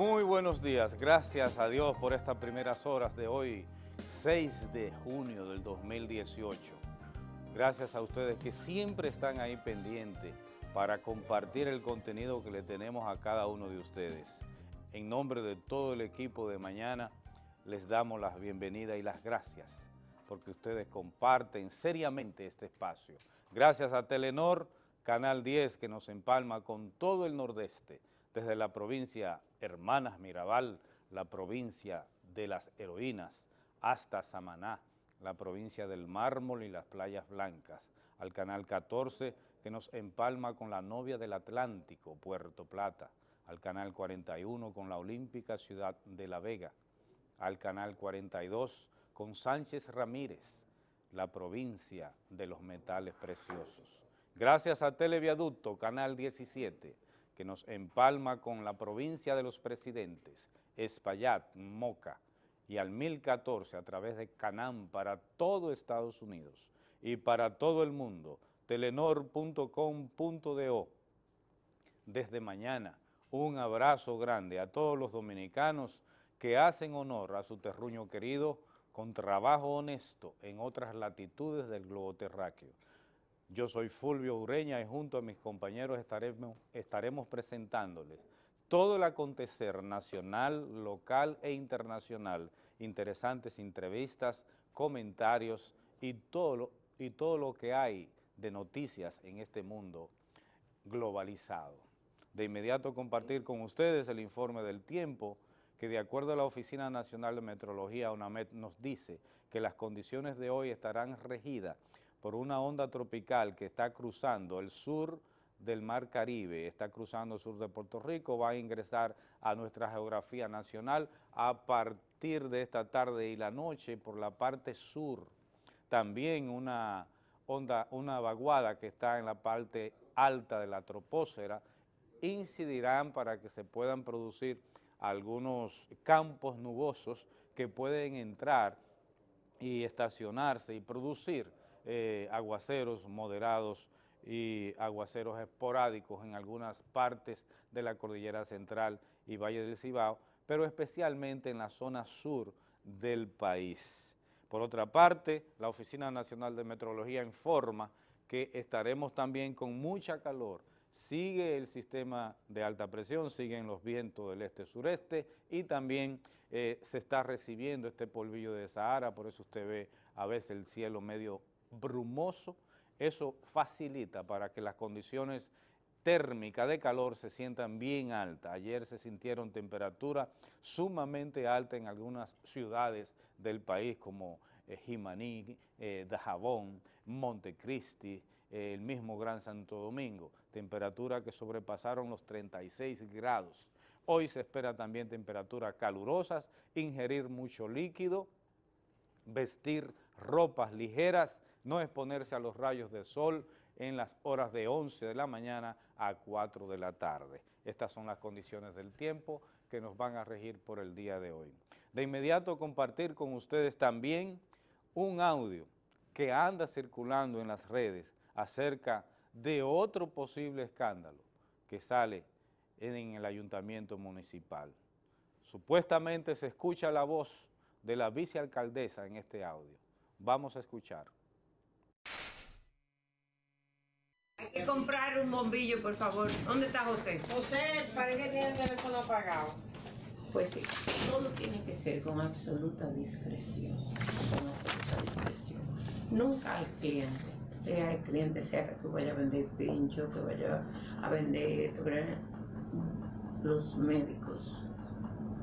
Muy buenos días, gracias a Dios por estas primeras horas de hoy, 6 de junio del 2018. Gracias a ustedes que siempre están ahí pendientes para compartir el contenido que le tenemos a cada uno de ustedes. En nombre de todo el equipo de mañana, les damos las bienvenidas y las gracias porque ustedes comparten seriamente este espacio. Gracias a Telenor, Canal 10, que nos empalma con todo el nordeste, desde la provincia Hermanas Mirabal, la provincia de las heroínas, hasta Samaná, la provincia del mármol y las playas blancas, al Canal 14, que nos empalma con la novia del Atlántico, Puerto Plata, al Canal 41 con la olímpica ciudad de La Vega, al Canal 42 con Sánchez Ramírez, la provincia de los metales preciosos. Gracias a Televiaducto, Canal 17, que nos empalma con la provincia de los presidentes, Espaillat, Moca, y al 1014 a través de Canam para todo Estados Unidos y para todo el mundo, telenor.com.do. Desde mañana, un abrazo grande a todos los dominicanos que hacen honor a su terruño querido con trabajo honesto en otras latitudes del globo terráqueo. Yo soy Fulvio Ureña y junto a mis compañeros estaremos, presentándoles todo el acontecer nacional, local e internacional, interesantes entrevistas, comentarios y todo lo, que hay de noticias en este mundo globalizado. De inmediato compartir con ustedes el informe del tiempo, que de acuerdo a la Oficina Nacional de Meteorología, UNAMED, nos dice que las condiciones de hoy estarán regidas por una onda tropical que está cruzando el sur del Mar Caribe, está cruzando el sur de Puerto Rico, va a ingresar a nuestra geografía nacional a partir de esta tarde y la noche por la parte sur. También una onda, una vaguada que está en la parte alta de la troposfera, incidirán para que se puedan producir algunos campos nubosos que pueden entrar y estacionarse y producir eh, aguaceros moderados y aguaceros esporádicos en algunas partes de la cordillera central y Valle del Cibao, pero especialmente en la zona sur del país. Por otra parte, la Oficina Nacional de Meteorología informa que estaremos también con mucha calor. Sigue el sistema de alta presión, siguen los vientos del este-sureste y también eh, se está recibiendo este polvillo de Sahara, por eso usted ve a veces el cielo medio brumoso, eso facilita para que las condiciones térmicas de calor se sientan bien altas. Ayer se sintieron temperaturas sumamente altas en algunas ciudades del país como eh, Jimaní, eh, Dajabón, Montecristi, eh, el mismo Gran Santo Domingo, temperaturas que sobrepasaron los 36 grados. Hoy se espera también temperaturas calurosas, ingerir mucho líquido, vestir ropas ligeras, no exponerse a los rayos del sol en las horas de 11 de la mañana a 4 de la tarde. Estas son las condiciones del tiempo que nos van a regir por el día de hoy. De inmediato compartir con ustedes también un audio que anda circulando en las redes acerca de otro posible escándalo que sale en el ayuntamiento municipal. Supuestamente se escucha la voz de la vicealcaldesa en este audio. Vamos a escuchar. Hay que comprar un bombillo, por favor. ¿Dónde está José? José, parece que tiene el teléfono apagado. Pues sí, todo tiene que ser con absoluta discreción. Con absoluta discreción. Nunca al cliente, sea el cliente, sea que tú vayas a vender pincho, que vayas a vender los médicos.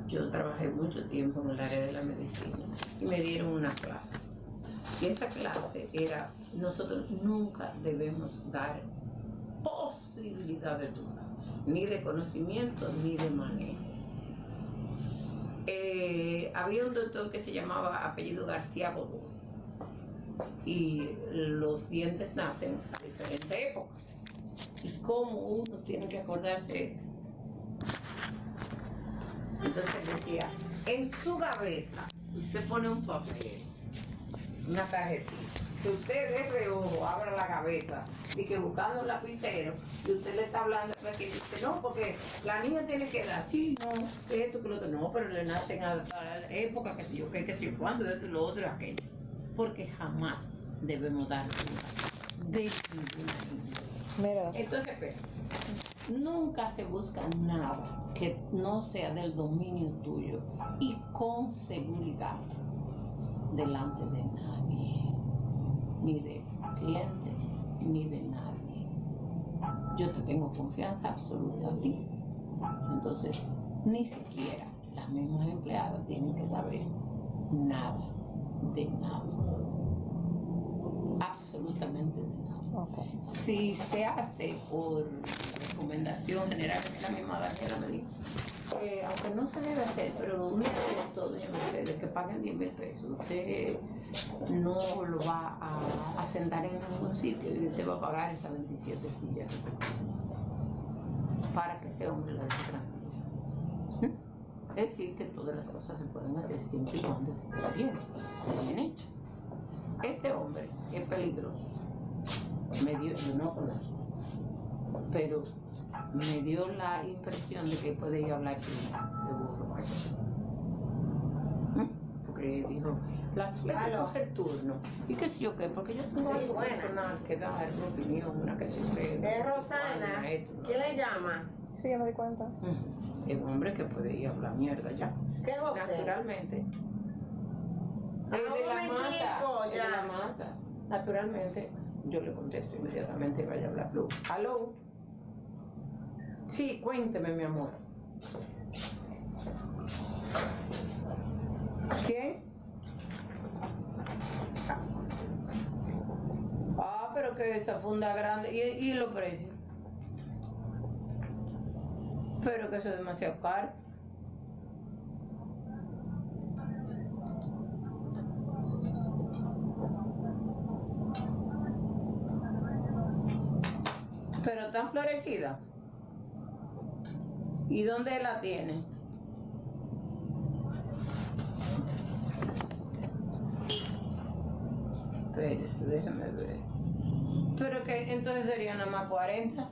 Yo trabajé mucho tiempo en el área de la medicina y me dieron una clase. Y esa clase era, nosotros nunca debemos dar posibilidad de duda, ni de conocimiento ni de manejo. Eh, había un doctor que se llamaba apellido García Godó y los dientes nacen a diferentes épocas. ¿Y cómo uno tiene que acordarse eso? Entonces decía, en su gaveta usted pone un papel, una tarjetita, que usted de reojo abra la gaveta y que buscando un lapicero y usted le está hablando pues, que dice no porque la niña tiene que dar sí no esto que lo otro no pero le nacen a, a la época que si yo qué que si cuándo esto lo otro aquello. Porque jamás debemos dar cuenta de ninguna niña. Entonces espera nunca se busca nada que no sea del dominio tuyo y con seguridad delante de nadie, ni de cliente, ni de nadie. Yo te tengo confianza absoluta a ti. Entonces, ni siquiera las mismas empleadas tienen que saber nada, de nada. Absolutamente de nada. Si se hace por recomendación general, que la misma Daniela me dijo, aunque no se debe hacer, pero mira esto, doña Mercedes, que paguen 10 mil pesos, usted no lo va a, a sentar en ningún sitio y usted va a pagar esas 27 sillas para que ese hombre la. Es decir, que todas las cosas se pueden hacer siempre y cuando esté bien, bien hecho. Este hombre es peligroso. Me dio, yo no conozco, pero me dio la impresión de que puede ir a hablar de burro. ¿Mm? Porque dijo, la suerte Aló. coger turno. ¿Y qué sé yo qué? Porque yo tengo Sí, personal que dar una opinión, una que yo qué. Es una Rosana. esto, una- ¿Quién le llama? Sí, ya me di cuenta. Es un hombre que puede ir a hablar mierda ya. ¿Qué? Naturalmente. Es de la mata. Es de la mata. Naturalmente, yo le contesto inmediatamente y vaya a hablar. ¿Aló? Sí, cuénteme, mi amor. ¿Quién? Ah, pero que esa funda grande. ¿Y, y los precios? Pero que eso es demasiado caro. Pero tan florecida. ¿Y dónde la tiene? Espérese, déjame ver. Pero que entonces sería nada más 40.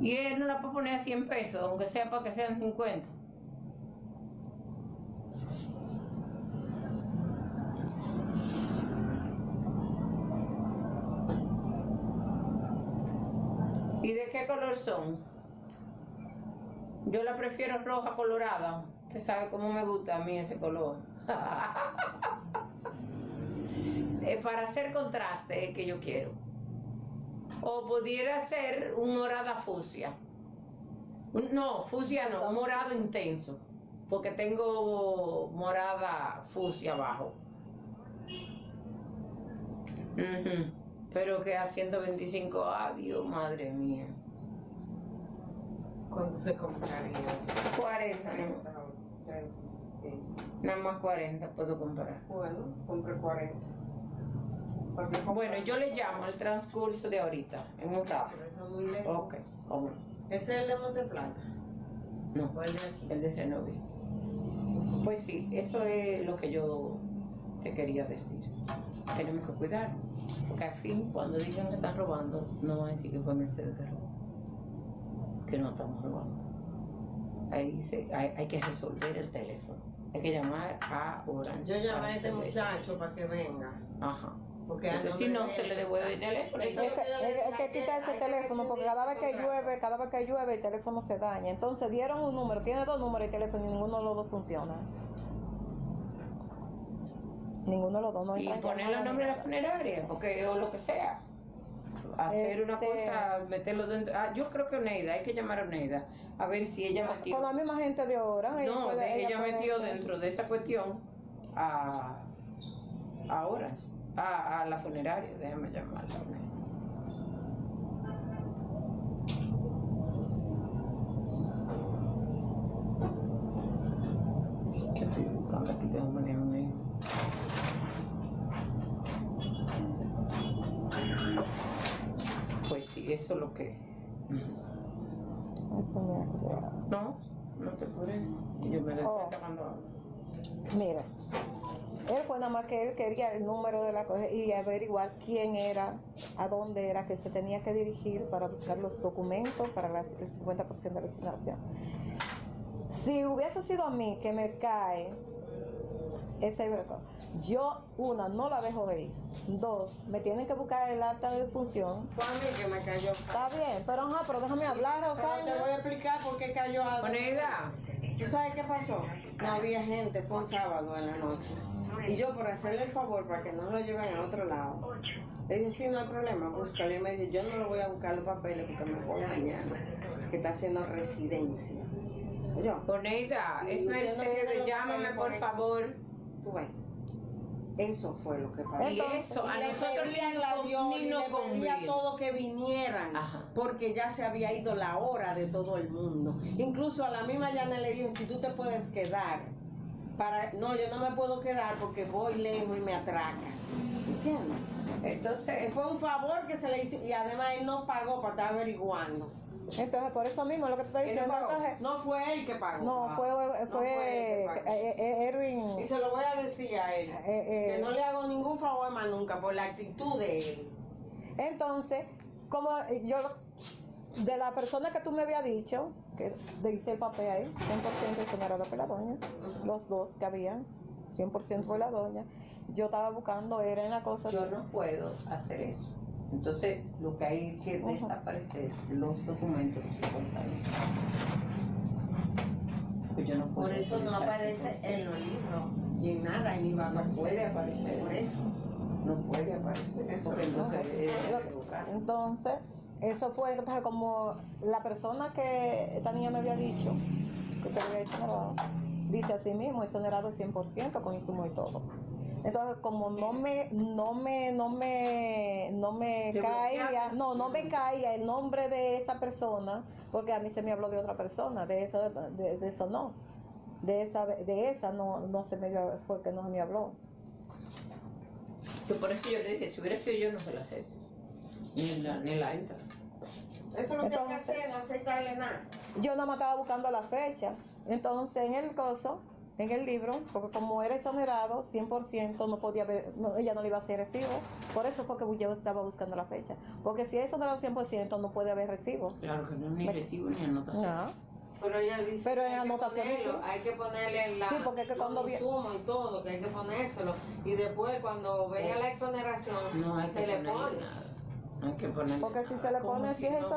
Y él no la puede poner a 100 pesos, aunque sea para que sean 50. ¿Y de qué color Yo la prefiero roja colorada. Usted sabe cómo me gusta a mí ese color. Para hacer contraste es que yo quiero. O pudiera ser un morada fucsia. No, fucsia no, morado intenso. Porque tengo morada fucsia abajo. Ujú. Pero que a 125, adiós, madre mía. ¿Cuánto se compraría? 40, ¿no? 35. Nada más 40 puedo comprar. Bueno, compre 40. Porque Bueno, yo le llamo al transcurso de ahorita, en un rato. Pero eso es muy lejos. Ok, cómo no. ¿Ese es el de Monteplata? No, ¿O el de aquí? el de Zenobia. Pues sí, eso es lo que yo te quería decir. Tenemos que cuidar, porque al fin, cuando digan que están robando, no van a decir que fue Mercedes que robó, que no estamos robando. Ahí se, hay, hay que resolver el teléfono, hay que llamar a Orange. Yo llamé a este resolver. muchacho para que venga. Ajá. Porque Porque si no, se le devuelve el teléfono. y Eso se- Es que, es- es que quita ese teléfono porque cada vez que llueve, cada vez que llueve el teléfono se daña. Entonces dieron un número, tiene dos números de teléfono y ninguno de los dos funciona. Ninguno de los dos no y entran ponerle el llamadas nombre ni de la funeraria, porque o lo que sea. Hacer una Este- cosa, meterlo dentro. Ah, yo creo que Oneida, hay que llamar a Oneida, a ver si ella metió. Con la misma gente de ahora. No, de- ella metió dentro de esa cuestión a, a Orange, a, a la funeraria, déjame llamarla. ¿Qué estoy buscando aquí? Tengo que un Pues eso es lo que... No, no te apures. Yo me lo Oh. estoy ahora. Mira, Él fue nada más que él quería el número de la cosa y averiguar quién era, a dónde era que se tenía que dirigir para buscar los documentos para la- el 50% de la asignación. Si hubiese sido a mí que me cae ese yo, una, no la dejo de ir. Dos, me tienen que buscar el acta de función. Fue a mí que me cayó. Está bien, pero ajá, pero déjame hablar, Pero te Rosario. voy a explicar por qué cayó algo. Oneida, ¿Tú sabes qué pasó? No había gente, fue un sábado en la noche. Y yo, por hacerle el favor para que no lo lleven a otro lado, le dije, sí, no hay problema, búscalo. Y me dijo, yo no lo voy a buscar los papeles porque me voy mañana, que está haciendo residencia. Yo, Oneida, es usted no llámame por por favor. tú ves. Eso fue lo que pasó. Y Entonces, eso, a nosotros ni, nos le pedí a conviene. todos que vinieran, Ajá. porque ya se había ido la hora de todo el mundo. Incluso a la misma Yana le dije, si tú te puedes quedar, para no, yo no me puedo quedar porque voy lejos y me atraca. ¿Entiendes? Entonces, Fue un favor que se le hizo y además él no pagó para estar averiguando. Entonces, por eso mismo lo que te estoy ¿Quién no diciendo, entonces, No fue él que pagó. no, fue, No fue, él que pagó. eh, Erwin. Y se lo voy a decir a él. Eh, eh. Que no le hago ningún favor más nunca por la actitud de él. Entonces, como yo, de la persona que tú me habías dicho, que dice el papel ahí, 100% exonerado por la doña, los dos que habían, 100% por la doña, yo estaba buscando, era en la cosa, yo no puedo hacer eso. Entonces, lo que hay que desaparecer los documentos que contaron. Pues yo no puedo Por eso no aparece en los libros y en nada, ni va a No puede aparecer. Por eso. No puede aparecer eso, porque entonces es Lo- equivocar. entonces, eso fue entonces como la persona que esta niña me había dicho, que te había exonerado, dice así mismo, exonerado 100% con insumo y todo. Entonces, como no me, no me, no me, no me caía, no, no me caía el nombre de esa persona, porque a mí se me habló de otra persona, de eso, de, de eso no, de esa, de esa no, no se me dio- fue que no se me habló. Que por eso yo le dije, si hubiera sido yo, no se la acepto. Ni la, ni la entra. Eso es lo que hay que Entonces- hacer, no aceptarle nada. yo no me estaba buscando la fecha. Entonces, en el coso, en el libro, porque como era exonerado, 100% no podía ver, no, ella no le iba a hacer recibo. Por eso fue que yo estaba buscando la fecha. Porque si es exonerado 100%, no puede haber recibo. Claro que no, ni Me- recibo ni anotación. No. Pero ella dice Pero que en hay que ponerlo, sí. hay que ponerle la, Sí, porque es que cuando insumos y todo, que hay que ponérselo. Y después cuando venga la exoneración, No hay que se le ponerle pone. nada. Hay que Porque si nada. se le Como pone, si es no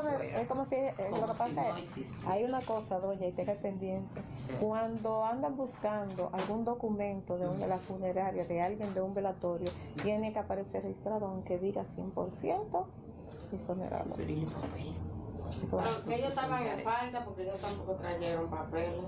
como si, lo que si pasa no es, hay una cosa, doña, y tenga pendiente. Cuando andan buscando algún documento de, una, de la funeraria, de alguien de un velatorio, tiene que aparecer registrado aunque diga 100% exonerado. Pero ellos estaban en falta porque ellos tampoco trajeron papeles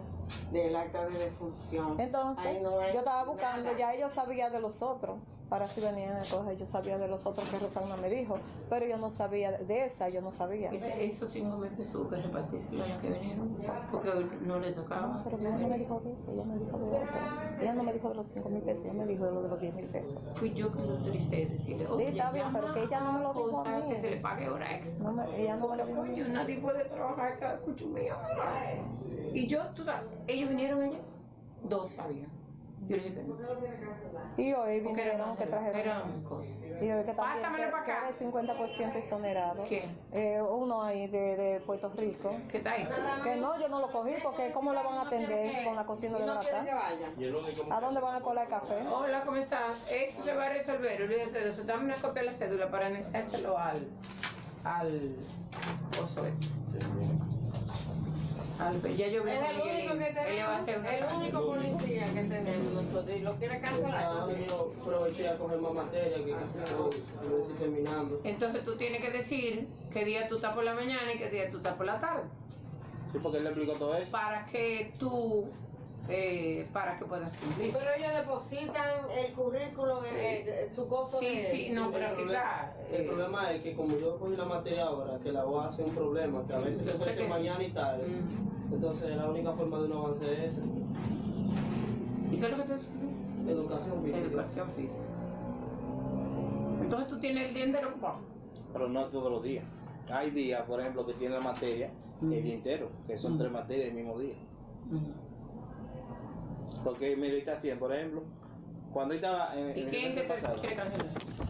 del acta de defunción. Entonces, no yo estaba buscando, nada. ya ellos sabían de los otros, para si venían a coger, yo sabía de los otros que Rosana me dijo, pero yo no sabía de esa, yo no sabía. Esos cinco mil pesos hubo que repartírselo a los que vinieron, porque no les tocaba. Pero ella no me dijo de eso, ella me dijo de otro. Ella no me dijo de los 5 mil pesos, ella me dijo de lo de los 10 mil pesos. Fui yo que lo autoricé, decirle, Sí, oye, está bien, pero que ella no me lo dijo a mí. que se le pague hora extra. No me, ella no me lo dijo. a mí. Coño, nadie puede trabajar cada cucho mío. Y yo, tú sabes, ellos vinieron allá, dos sabían. Yo le dije que no. Y hoy vinieron que trajeron. cosas. Y hoy que también Pásamelo que, pa' que acá. era el 50% exonerado. ¿Quién? Eh, uno ahí de, de Puerto Rico. ¿Qué está ahí? Que no, yo no lo cogí porque ¿cómo lo van a atender con la cocina de vayan. ¿A dónde van a colar café? Hola, ¿cómo estás? Eso se va a resolver, olvídate de eso. Dame una copia de la cédula para anexárselo al. al. oso este. Al, ya yo Es el único que tenemos, el único policía que tenemos nosotros y lo quiere cancelar. Ah, yo aproveché a coger más materia que casi estoy, lo estoy terminando. Entonces tú tienes que decir qué día tú estás por la mañana y qué día tú estás por la tarde. Sí, porque él le explicó todo eso. Para que tú. Eh, para que puedas cumplir. Pero ellos depositan el currículum, el- el- su costo Sí, de... sí, no, el, pero aquí problema, está. el eh, problema es que como yo cogí la materia ahora, que la voy a hacer un problema, que a veces te que- mañana y tarde. Mm. Entonces la única forma de un avance es esa, ¿Y qué es lo que te educación física. Educación física. Entonces tú tienes el día entero ocupado. pero no todos los días. Hay días, por ejemplo, que tiene la materia el día entero, que son Mm. tres materias el mismo día. Porque en meditación, por ejemplo, Cuando estaba en, ¿Y en quién el que pasado. quiere cancelar?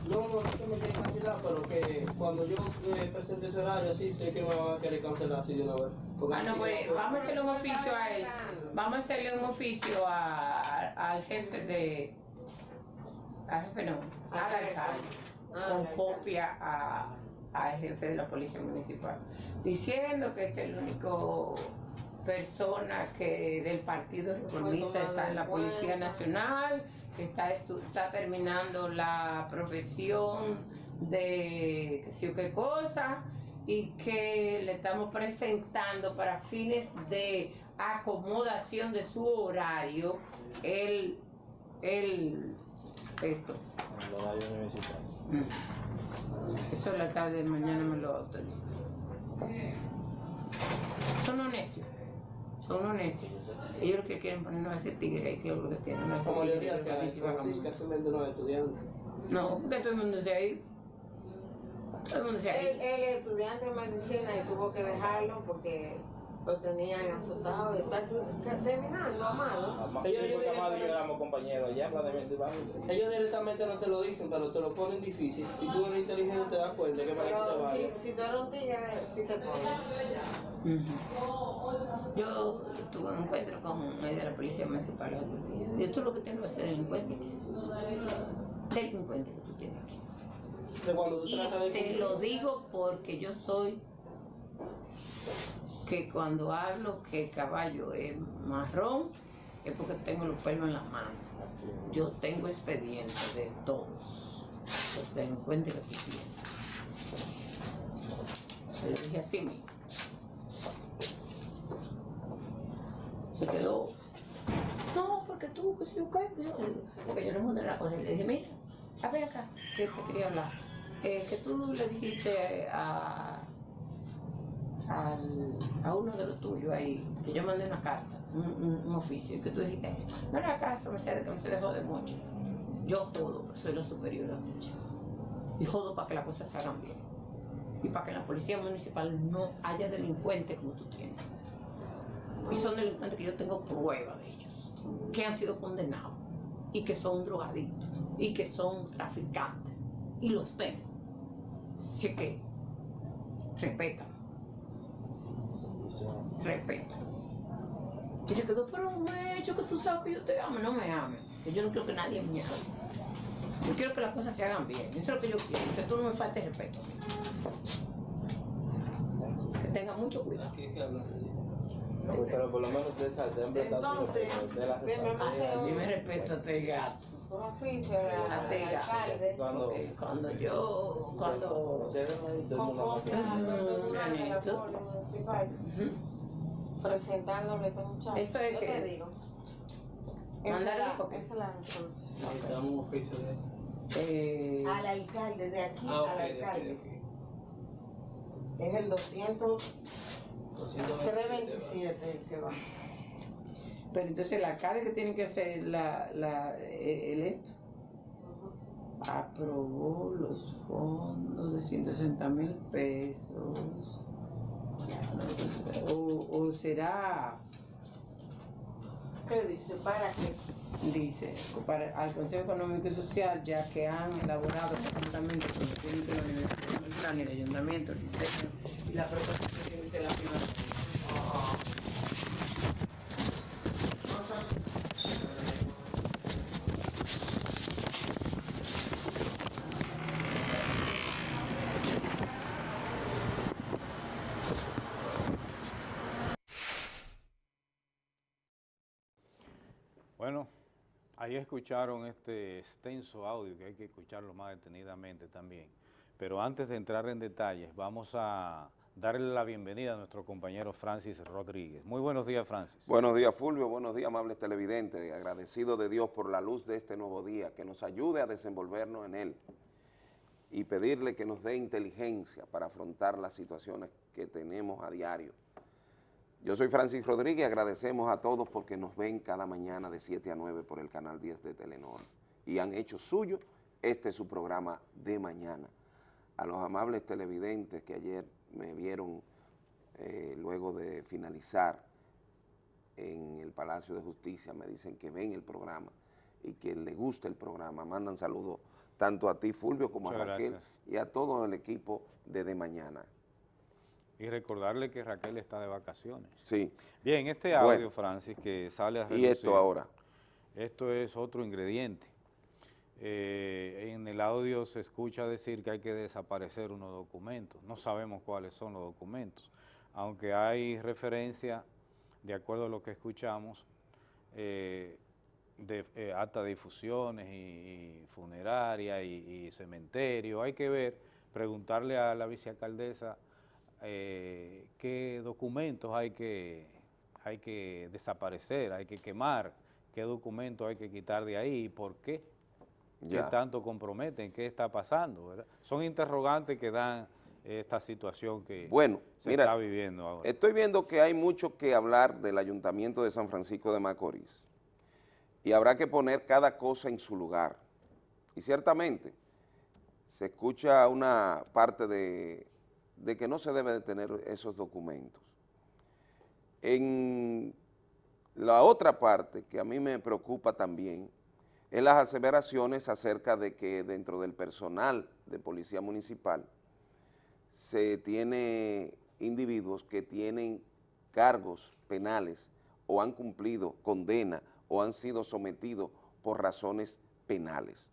No, no es que me quieren cancelar, pero que cuando yo eh, presente ese horario, sí sé que me van a querer cancelar así de una vez. Porque Bueno, pues vamos a hacerle un oficio a él. Vamos a hacerle un oficio a, al jefe de. Al jefe no, al alcalde. Con copia a, al jefe de la policía municipal. Diciendo que este es el único persona que del partido reformista está en la Policía Nacional, que está, estu- está terminando la profesión de qué sé yo qué cosa, y que le estamos presentando para fines de acomodación de su horario el, el esto. El horario universitario. Mm. Eso el alcalde mañana me lo autoriza. Son necios. Son unos necios. Ellos lo que quieren ponernos a ese tigre ahí, que es lo que tienen. No, La mayoría que casi menos no estudiantes. no, porque todo el mundo se ha ido. Todo el mundo se ha Él, ido. él es estudiante de medicina y tuvo que dejarlo porque lo tenían azotado y está tu- terminando, amado. Ellos- sí, porque ellos- yo éramos compañeros directamente no te lo dicen, pero te lo ponen difícil. Si tú eres inteligente te das cuenta que para que te Pero si, vayas. si tú eres un tigre, sí te ponen. Yo tuve un encuentro con un de la policía municipal. Digo, tú lo que tienes que ser delincuente. Delincuente que tú tienes aquí. Tú Y te lo digo porque yo soy que cuando hablo que el caballo es marrón es porque tengo los pelos en la mano. Yo tengo expedientes de todos los delincuentes que tienes. Se lo dije así mismo. Se quedó. No, porque tú, que si yo yo-". Porque yo no mandé la cosa. Le dije, mira, a ver acá, que te quería hablar. Eh, que tú le dijiste a, a uno de los tuyos ahí, que yo mandé una carta, un, un- oficio, y que tú dijiste, no era caso, Mercedes, que no se dejó de mucho. Yo jodo, soy la superior a mucho. Y jodo para que las cosas se hagan bien. Y para que en la policía municipal no haya delincuentes como tú tienes. Y son delincuentes que yo tengo prueba de ellos, que han sido condenados, y que son drogadictos, y que son traficantes. Y los tengo. Así que, respeta, Respeta. Y se quedó, pero me he hecho que tú sabes que yo te amo, no me ames. Que yo no quiero que nadie me ame. Yo quiero que las cosas se hagan bien. Eso es lo que yo quiero, que tú no me faltes respeto. Que tenga mucho cuidado. Aquí hay que hablar. No, Pero por lo menos usted sabe, usted ha Entonces, de responsabilidad. paseo. Dime respeto a este gato. Un oficio al Diga. alcalde. Cuando- cuando yo, cuando... Municipal presentándole a este muchacho. Eso es que- te digo. Es la- copia. Esa es la. Necesitamos un oficio de Eh, Al alcalde, de aquí Ah, al alcalde. Es el 200, 227. 327 el que va. pero entonces el alcalde que tiene que hacer la, la, eh, el esto aprobó los fondos de 160 mil pesos o, o será ¿Qué dice? ¿Para qué? Dice para al Consejo Económico y Social ya que han elaborado conjuntamente con los técnicos de la Universidad Central y el Ayuntamiento el diseño y la proposición de la financiación Bueno, ahí escucharon este extenso audio que hay que escucharlo más detenidamente también. Pero antes de entrar en detalles, vamos a darle la bienvenida a nuestro compañero Francis Rodríguez. Muy buenos días, Francis. Buenos días, Fulvio. Buenos días, amables televidentes. Agradecido de Dios por la luz de este nuevo día, que nos ayude a desenvolvernos en él y pedirle que nos dé inteligencia para afrontar las situaciones que tenemos a diario. Yo soy Francis Rodríguez y agradecemos a todos porque nos ven cada mañana de 7 a 9 por el canal 10 de Telenor y han hecho suyo este su programa de mañana. A los amables televidentes que ayer me vieron eh, luego de finalizar en el Palacio de Justicia, me dicen que ven el programa y que le gusta el programa. Mandan saludos tanto a ti, Fulvio, como Muchas a Raquel gracias. y a todo el equipo de De Mañana. Y recordarle que Raquel está de vacaciones. Sí. Bien, este Bueno. audio, Francis, que sale a Y relucir, esto ahora. Esto es otro ingrediente. Eh, en el audio se escucha decir que hay que desaparecer unos documentos. No sabemos cuáles son los documentos, aunque hay referencia, de acuerdo a lo que escuchamos, eh, de eh, acta de difusiones y, y funeraria y, y cementerio. Hay que ver, preguntarle a la vicealcaldesa eh, qué documentos hay que, hay que desaparecer, hay que quemar, qué documentos hay que quitar de ahí y por qué, qué Ya. tanto comprometen, qué está pasando, ¿verdad? Son interrogantes que dan esta situación que Bueno, se mira, está viviendo ahora. Estoy viendo que hay mucho que hablar del Ayuntamiento de San Francisco de Macorís y habrá que poner cada cosa en su lugar. Y ciertamente se escucha una parte de, de que no se debe de tener esos documentos. En la otra parte que a mí me preocupa también es las aseveraciones acerca de que dentro del personal de Policía Municipal se tiene individuos que tienen cargos penales o han cumplido condena o han sido sometidos por razones penales,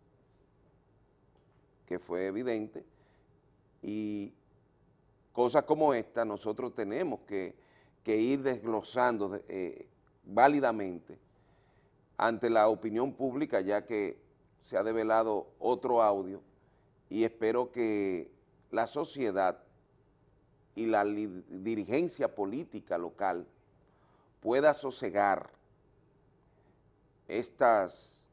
que fue evidente, y cosas como esta nosotros tenemos que, ir desglosando de- eh, válidamente ante la opinión pública, ya que se ha develado otro audio, y espero que la sociedad y la dirigencia política local pueda sosegar estas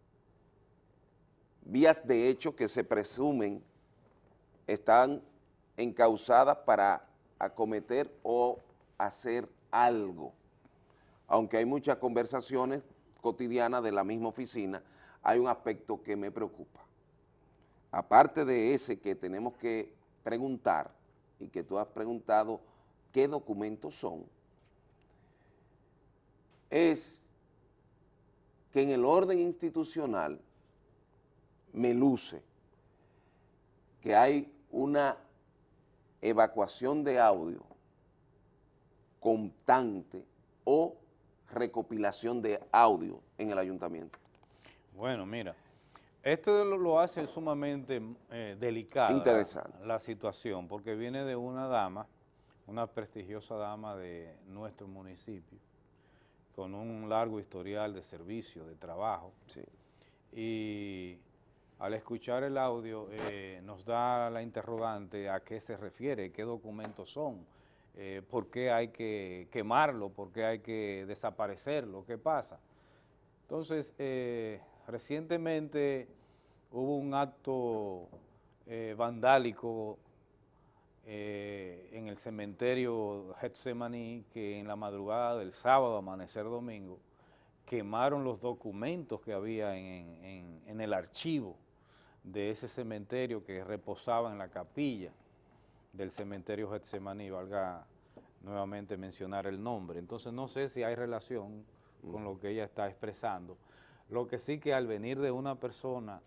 vías de hecho que se presumen están encausadas para acometer o hacer algo. Aunque hay muchas conversaciones cotidianas de la misma oficina, hay un aspecto que me preocupa. Aparte de ese que tenemos que preguntar, y que tú has preguntado qué documentos son, es que en el orden institucional me luce que hay una evacuación de audio constante o recopilación de audio en el ayuntamiento. Bueno, mira, esto lo, lo hace sumamente eh, delicada Interesante. La, la situación, porque viene de una dama, una prestigiosa dama de nuestro municipio, con un largo historial de servicio, de trabajo, Sí. y al escuchar el audio eh, nos da la interrogante a qué se refiere, qué documentos son, eh, por qué hay que quemarlo, por qué hay que desaparecerlo, qué pasa. Entonces, eh, recientemente hubo un acto vandálico en el cementerio Getsemaní que en la madrugada del sábado, amanecer domingo, quemaron los documentos que había en, en- en el archivo de ese cementerio que reposaba en la capilla del cementerio Getsemaní, valga nuevamente mencionar el nombre. Entonces no sé si hay relación con lo que ella está expresando. Lo que sí que al venir de una persona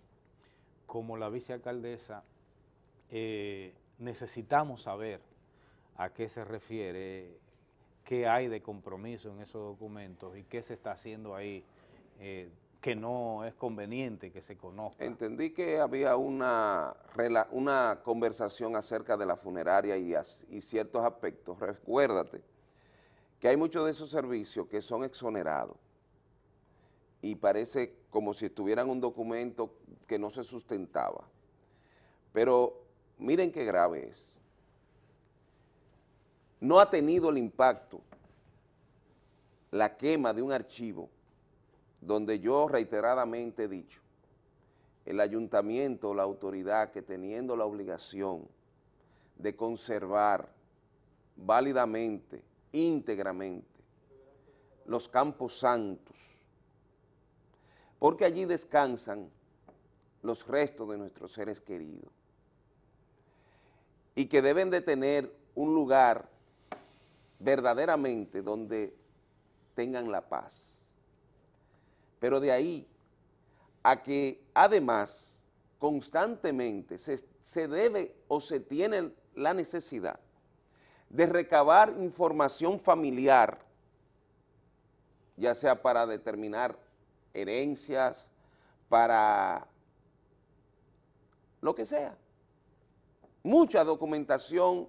como la vicealcaldesa, eh, necesitamos saber a qué se refiere, qué hay de compromiso en esos documentos y qué se está haciendo ahí eh, que no es conveniente que se conozca. Entendí que había una, una conversación acerca de la funeraria y, y ciertos aspectos. Recuérdate que hay muchos de esos servicios que son exonerados y parece como si estuvieran un documento que no se sustentaba. Pero miren qué grave es. No ha tenido el impacto la quema de un archivo donde yo reiteradamente he dicho, el ayuntamiento, la autoridad que teniendo la obligación de conservar válidamente, íntegramente, los campos santos, porque allí descansan los restos de nuestros seres queridos, y que deben de tener un lugar verdaderamente donde tengan la paz. Pero de ahí a que además constantemente se, se debe o se tiene la necesidad de recabar información familiar, ya sea para determinar herencias, para lo que sea. Mucha documentación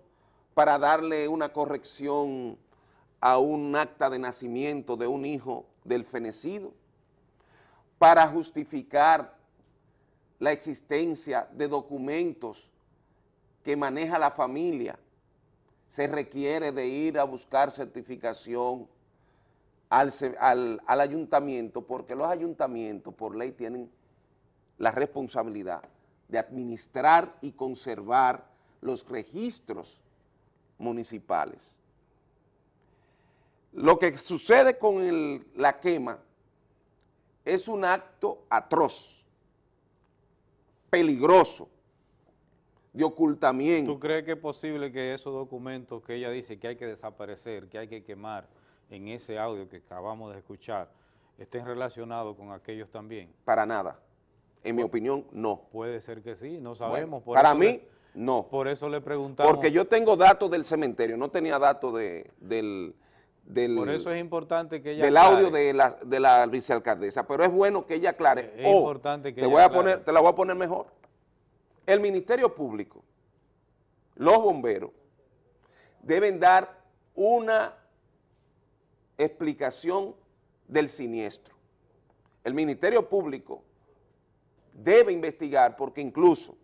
para darle una corrección a un acta de nacimiento de un hijo del fenecido, para justificar la existencia de documentos que maneja la familia, se requiere de ir a buscar certificación al, al, ayuntamiento, porque los ayuntamientos por ley tienen la responsabilidad de administrar y conservar los registros municipales. Lo que sucede con la quema es un acto atroz, peligroso, de ocultamiento. ¿Tú crees que es posible que esos documentos que ella dice que hay que desaparecer, que hay que quemar en ese audio que acabamos de escuchar, estén relacionados con aquellos también? Para nada. En mi opinión, no. Puede ser que sí, no sabemos. para mí, no. Por eso le preguntamos. Porque yo tengo datos del cementerio, no tenía datos de, del, del... Por eso es importante que ella Del audio de la, de la vicealcaldesa, pero es bueno que ella aclare. Es importante que te voy a poner, Te la voy a poner mejor el Ministerio Público, los bomberos, deben dar una explicación del siniestro. El Ministerio Público debe investigar porque incluso,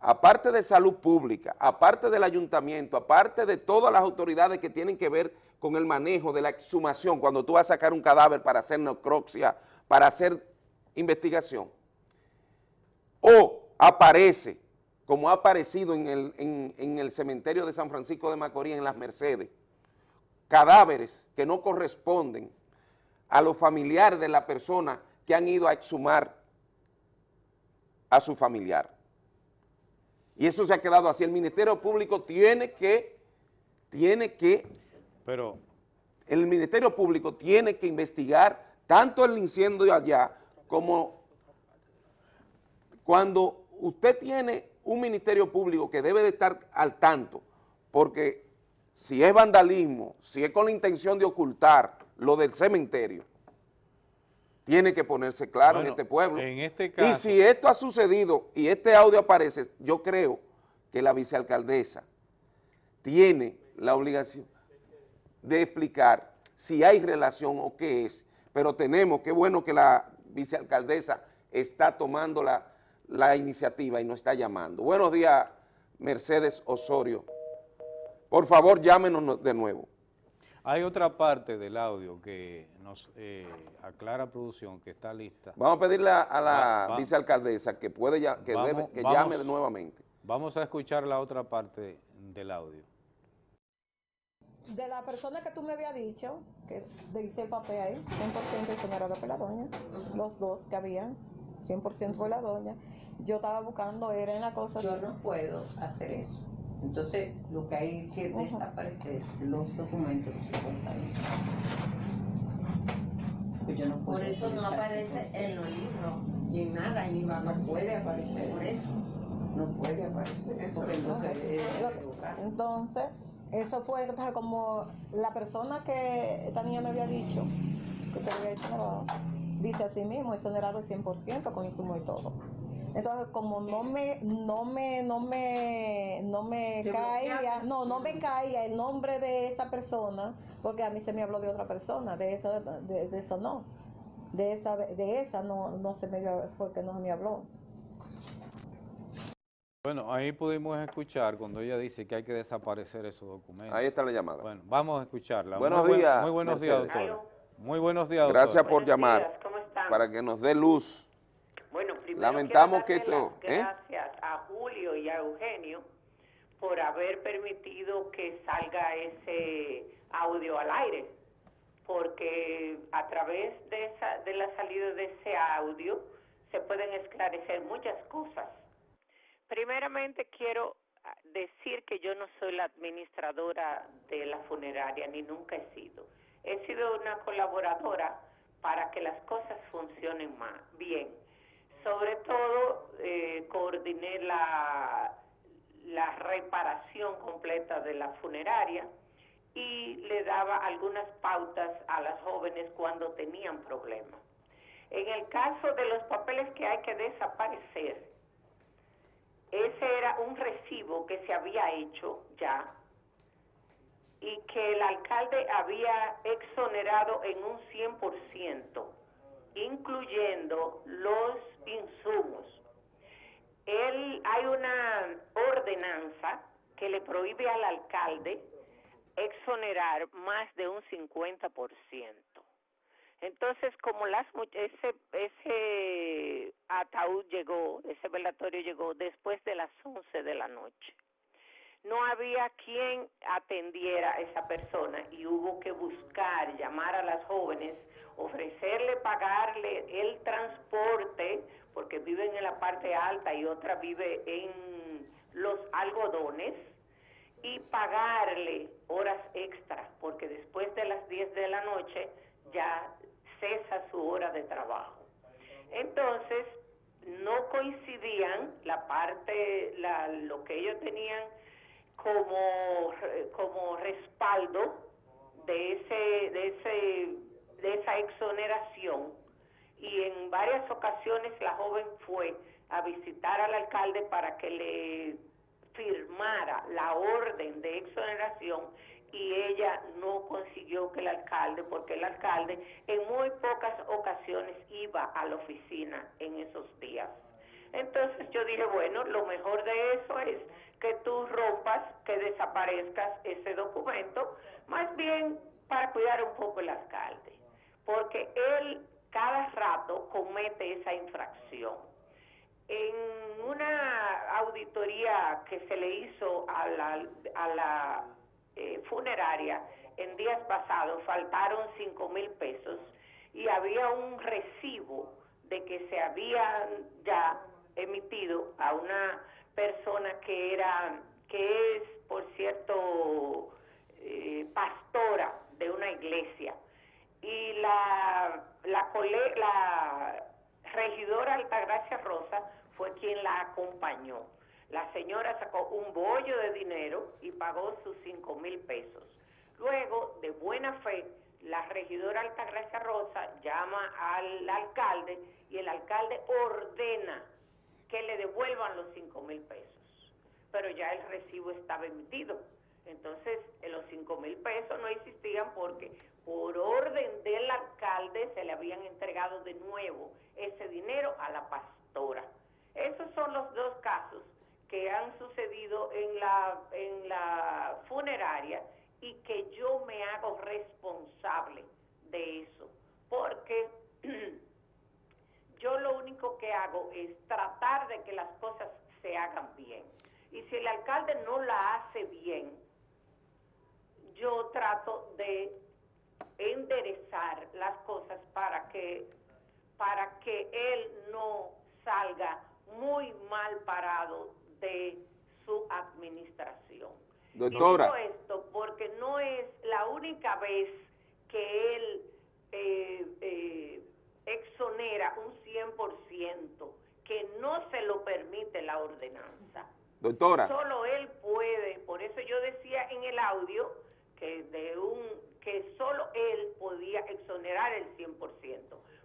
aparte de salud pública, aparte del ayuntamiento, aparte de todas las autoridades que tienen que ver con el manejo de la exhumación, cuando tú vas a sacar un cadáver para hacer necropsia, para hacer investigación, o aparece, como ha aparecido en el, en, el cementerio de San Francisco de Macorís, en las Mercedes, cadáveres que no corresponden a los familiares de la persona que han ido a exhumar a su familiar. Y eso se ha quedado así. El Ministerio Público tiene que, tiene que, pero el Ministerio Público tiene que investigar tanto el incendio allá como cuando usted tiene un ministerio público que debe de estar al tanto, porque si es vandalismo, si es con la intención de ocultar lo del cementerio, tiene que ponerse claro en este pueblo. En este y si esto ha sucedido y este audio aparece, yo creo que la vicealcaldesa tiene la obligación de explicar si hay relación o qué es, pero tenemos, qué bueno que la vicealcaldesa está tomando la la iniciativa y nos está llamando. Buenos días, Mercedes Osorio. Por favor, llámenos de nuevo. Hay otra parte del audio que nos eh, aclara producción, que está lista. Vamos a pedirle a, la vicealcaldesa que, puede que, que llame nuevamente. Vamos a escuchar la otra parte del audio. De la persona que tú me habías dicho, que dice el papel ahí, 100% exonerado por la doña, los dos que habían, 100% por la doña, yo estaba buscando, era en la cosa... Yo no puedo hacer eso. Entonces, lo que hay que desaparecer los documentos pues yo no puedo Por eso no aparece en los libros, ni en nada, ni va, no puede aparecer. Por eso. No puede aparecer. Eso entonces, entonces, eso fue entonces, como la persona que esta niña me había dicho, que te había exonerado, dice así mismo, exonerado el 100% con insumo y todo. Entonces, como no me, no me, no me, no me caía, no, no me caía el nombre de esa persona, porque a mí se me habló de otra persona, de eso, de, eso no, de esa, de esa no, no se me fue que no me habló. Bueno, ahí pudimos escuchar cuando ella dice que hay que desaparecer esos documentos. Ahí está la llamada. Bueno, vamos a escucharla. Buenos días. muy buenos días, doctor. Muy buenos días, doctor. Gracias por llamar. Para que nos dé luz bueno, primero lamentamos que esto... ¿eh? Gracias a Julio y a Eugenio por haber permitido que salga ese audio al aire, porque a través de, esa, de la salida de ese audio se pueden esclarecer muchas cosas. Primeramente quiero decir que yo no soy la administradora de la funeraria, ni nunca he sido. He sido una colaboradora para que las cosas funcionen más bien sobre todo eh, coordiné la, la reparación completa de la funeraria y le daba algunas pautas a las jóvenes cuando tenían problemas. En el caso de los papeles que hay que desaparecer, ese era un recibo que se había hecho ya y que el alcalde había exonerado en un 100%, incluyendo los insumos. Él, hay una ordenanza que le prohíbe al alcalde exonerar más de un 50%. Entonces, como las ese ese ataúd llegó, ese velatorio llegó después de las 11 de la noche. No había quien atendiera a esa persona y hubo que buscar, llamar a las jóvenes, ofrecerle pagarle el transporte, porque viven en la parte alta y otra vive en los algodones, y pagarle horas extras, porque después de las 10 de la noche ya cesa su hora de trabajo. Entonces, no coincidían la parte, la, lo que ellos tenían como, como respaldo de, ese, de, ese, de esa exoneración y en varias ocasiones la joven fue a visitar al alcalde para que le firmara la orden de exoneración y ella no consiguió que el alcalde, porque el alcalde en muy pocas ocasiones iba a la oficina en esos días. Entonces yo dije, bueno, lo mejor de eso es que tú rompas, que desaparezcas ese documento, más bien para cuidar un poco el alcalde, porque él cada rato comete esa infracción. En una auditoría que se le hizo a la, a la eh, funeraria en días pasados faltaron cinco mil pesos y había un recibo de que se había ya emitido a una persona que era que es por cierto eh, pastora de una iglesia. Y la la, la regidora Altagracia Rosa fue quien la acompañó la señora sacó un bollo de dinero y pagó sus cinco mil pesos. Luego, de buena fe, la regidora Altagracia Rosa llama al alcalde y el alcalde ordena que le devuelvan los cinco mil pesos. Pero ya el recibo estaba emitido. Entonces, los cinco mil pesos no existían porque por orden del alcalde se le habían entregado de nuevo ese dinero a la pastora. Esos son los dos casos que han sucedido en la, en la funeraria y que yo me hago responsable de eso, porque yo lo único que hago es tratar de que las cosas se hagan bien. Y si el alcalde no la hace bien, yo trato de enderezar las cosas para que para que él no salga muy mal parado de su administración. Doctora. Y digo esto porque no es la única vez que él eh, eh, exonera un 100%, que no se lo permite la ordenanza. Doctora. Solo él puede, por eso yo decía en el audio que de un que solo él podía exonerar el 100%,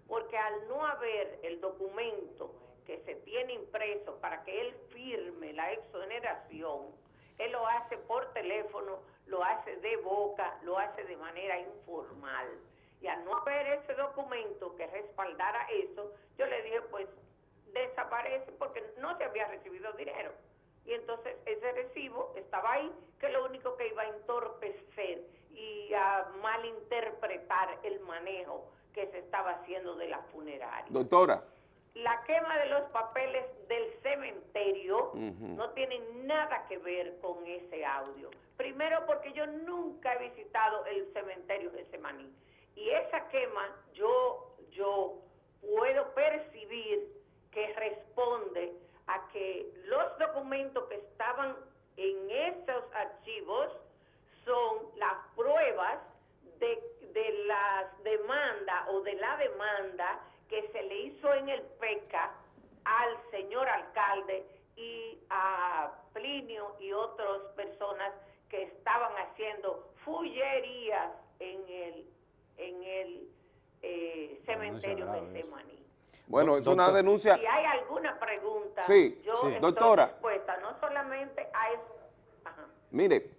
porque al no haber el documento que se tiene impreso para que él firme la exoneración, él lo hace por teléfono, lo hace de boca, lo hace de manera informal. Y al no haber ese documento que respaldara eso, yo le dije, pues desaparece porque no se había recibido dinero. Y entonces ese recibo estaba ahí, que lo único que iba a entorpecer y a malinterpretar el manejo que se estaba haciendo de la funeraria. Doctora la quema de los papeles del cementerio no tiene nada que ver con ese audio. Primero porque yo nunca he visitado el cementerio de Semaní. Y esa quema yo, yo puedo percibir que responde a que los documentos que estaban en esos archivos son las pruebas de, de las demandas o de la demanda que se le hizo en el PECA al señor alcalde y a Plinio y otras personas que estaban haciendo fullerías en el, en el eh, cementerio de Semaní. Bueno, es una denuncia... Si hay alguna pregunta, sí, yo sí. Estoy Doctora, no solamente a eso. Mire,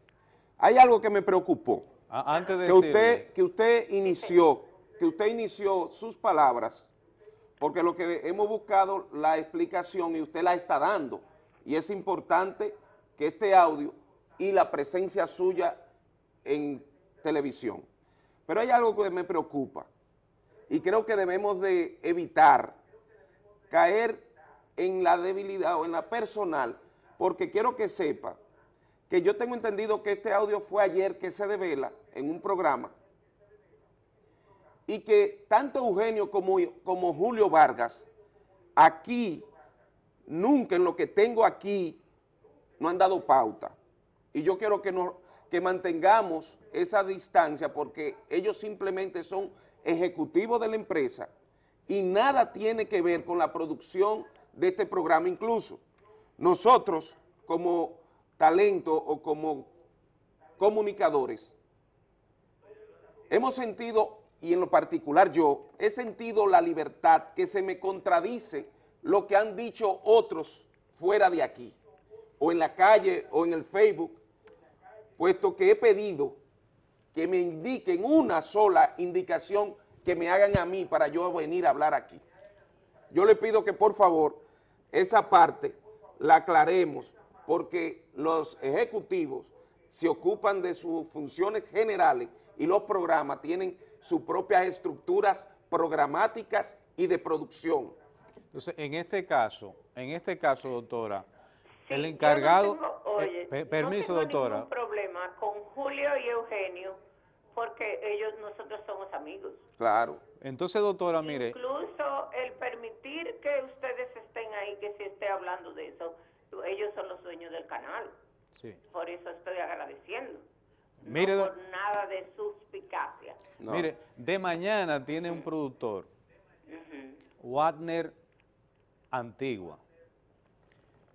hay algo que me preocupó. Ah, antes de que usted Que usted inició, que usted inició sus palabras porque lo que hemos buscado la explicación y usted la está dando, y es importante que este audio y la presencia suya en televisión. Pero hay algo que me preocupa, y creo que debemos de evitar caer en la debilidad o en la personal, porque quiero que sepa que yo tengo entendido que este audio fue ayer que se devela en un programa y que tanto Eugenio como, como Julio Vargas aquí, nunca en lo que tengo aquí, no han dado pauta. Y yo quiero que, nos, que mantengamos esa distancia porque ellos simplemente son ejecutivos de la empresa y nada tiene que ver con la producción de este programa. Incluso nosotros como talento o como comunicadores, hemos sentido, y en lo particular yo, he sentido la libertad que se me contradice lo que han dicho otros fuera de aquí, o en la calle o en el Facebook, puesto que he pedido que me indiquen una sola indicación que me hagan a mí para yo venir a hablar aquí. Yo le pido que por favor esa parte la aclaremos porque los ejecutivos se ocupan de sus funciones generales y los programas tienen sus propias estructuras programáticas y de producción. Entonces, en este caso, en este caso, doctora, Sí, el yo no encargado... tengo- eh, oye, permiso, no tengo doctora. ningún problema con Julio y Eugenio porque ellos, nosotros somos amigos. Claro. Entonces, doctora, mire, Incluso el permitir que ustedes estén ahí, que se esté hablando de eso, ellos son los dueños del canal. sí. Por eso estoy agradeciendo. Mire, no por nada de suspicacia. No. mire, de mañana tiene un productor. Wagner Antigua.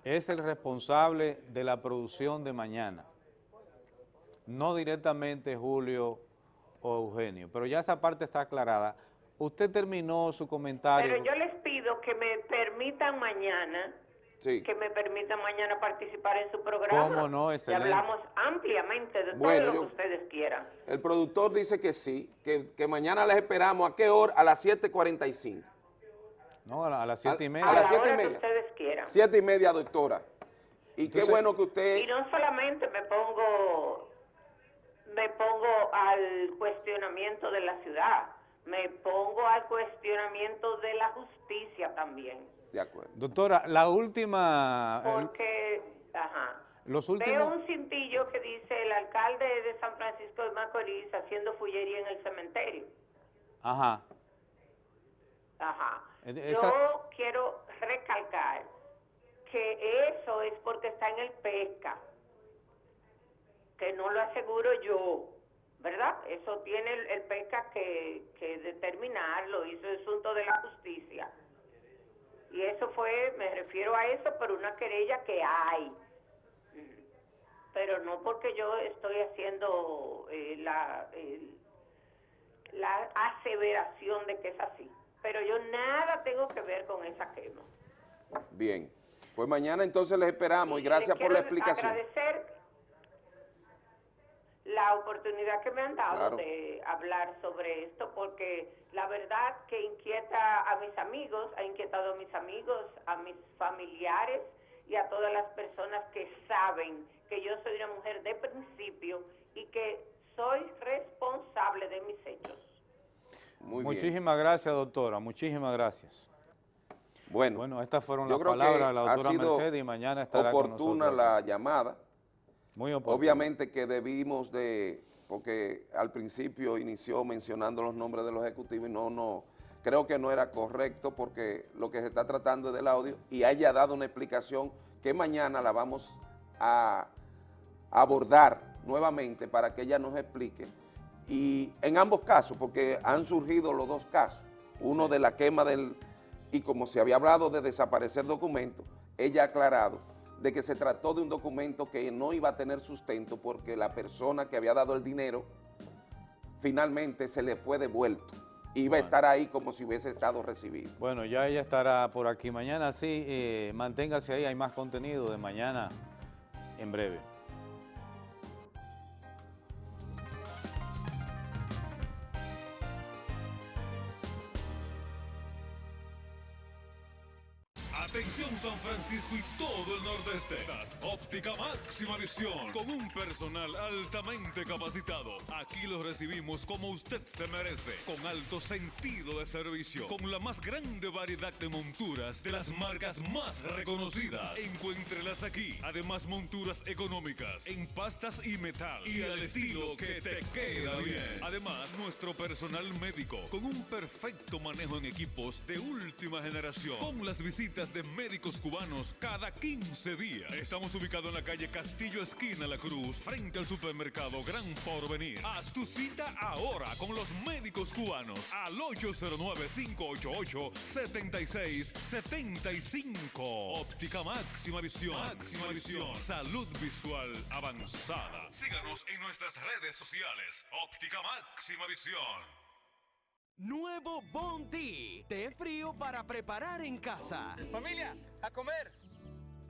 Es el responsable de la producción de mañana. No directamente Julio o Eugenio, pero ya esa parte está aclarada. Usted terminó su comentario. Pero yo les pido que me permitan mañana, Sí. que me permitan mañana participar en su programa. ¿Cómo no? Y hablamos ampliamente de Bueno, todo lo yo- que ustedes quieran. El productor dice que sí, que, que mañana les esperamos. ¿A qué hora? A las 7.45. No, a, la- a las siete y A- media. A las la siete y hora que media. ustedes quieran. Siete y media, doctora. Y qué bueno que usted... Y no solamente me pongo, me pongo al cuestionamiento de la ciudad, me pongo al cuestionamiento de la justicia también. De acuerdo. Doctora, la última, el- Porque, ajá, los veo últimos... un cintillo que dice el alcalde de San Francisco de Macorís haciendo fullería en el cementerio. Ajá. Ajá. Esa- Yo quiero recalcar que eso es porque está en el PESCA, que no lo aseguro yo, ¿verdad? Eso tiene el, el PESCA que, que determinarlo, y eso es asunto de la justicia. Y eso fue, me refiero a eso, por una querella que hay. Pero no porque yo estoy haciendo eh, la, el- la aseveración de que es así. Pero yo nada tengo que ver con esa quema. Bien. Pues mañana entonces les esperamos y gracias le por la explicación. agradecer la oportunidad que me han dado Claro. de hablar sobre esto, porque la verdad que inquieta a mis amigos, ha inquietado a mis amigos, a mis familiares y a todas las personas que saben que yo soy una mujer de principio y que soy responsable de mis hechos. Muy bien. Muchísimas gracias, doctora, muchísimas gracias. Bueno, Bueno, estas fueron las palabras de la ha doctora sido Mercedes y mañana estará con oportuna nosotros. la llamada. Muy. Obviamente que debimos de, porque al principio inició mencionando los nombres de los ejecutivos y no, no, creo que no era correcto porque lo que se está tratando es del audio y haya dado una explicación que mañana la vamos a abordar nuevamente para que ella nos explique. Y en ambos casos, porque han surgido los dos casos, uno de la quema del, y como se había hablado de desaparecer documentos, ella ha aclarado de que se trató de un documento que no iba a tener sustento porque la persona que había dado el dinero finalmente se le fue devuelto. Iba a estar ahí como si hubiese estado recibido. Bueno, ya ella estará por aquí mañana, sí, eh, manténgase ahí, hay más contenido de mañana en breve. Atención San Francisco y. Máxima Visión, con un personal altamente capacitado. Aquí los recibimos como usted se merece, con alto sentido de servicio, con la más grande variedad de monturas de las marcas más reconocidas. Encuéntrelas aquí. Además, monturas económicas en pastas y metal y al estilo que te queda bien. Además, nuestro personal médico con un perfecto manejo en equipos de última generación, con las visitas de médicos cubanos cada 15 días. Estamos ubicados en la calle Castillo Esquina La Cruz, frente al supermercado Gran Porvenir. Haz tu cita ahora con los médicos cubanos al 809-588-7675. Óptica Máxima Visión. Máxima Visión. Salud visual avanzada. Síganos en nuestras redes sociales. Óptica Máxima Visión. Nuevo Bounty, té frío para preparar en casa. Familia, a comer.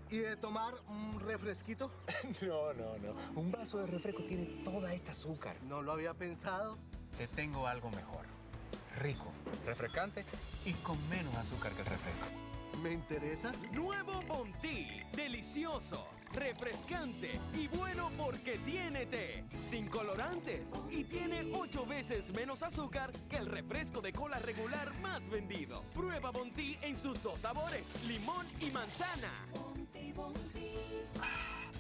¿Y de tomar un refresquito? no, no, no. Un vaso de refresco tiene toda esta azúcar. No lo había pensado. Te tengo algo mejor. Rico, refrescante y con menos azúcar que el refresco. ¿Me interesa? Nuevo Bounty, delicioso, refrescante y bueno porque tiene té, sin colorantes y tiene ocho veces menos azúcar que el refresco de cola regular más vendido. Prueba Bounty en sus dos sabores, limón y manzana.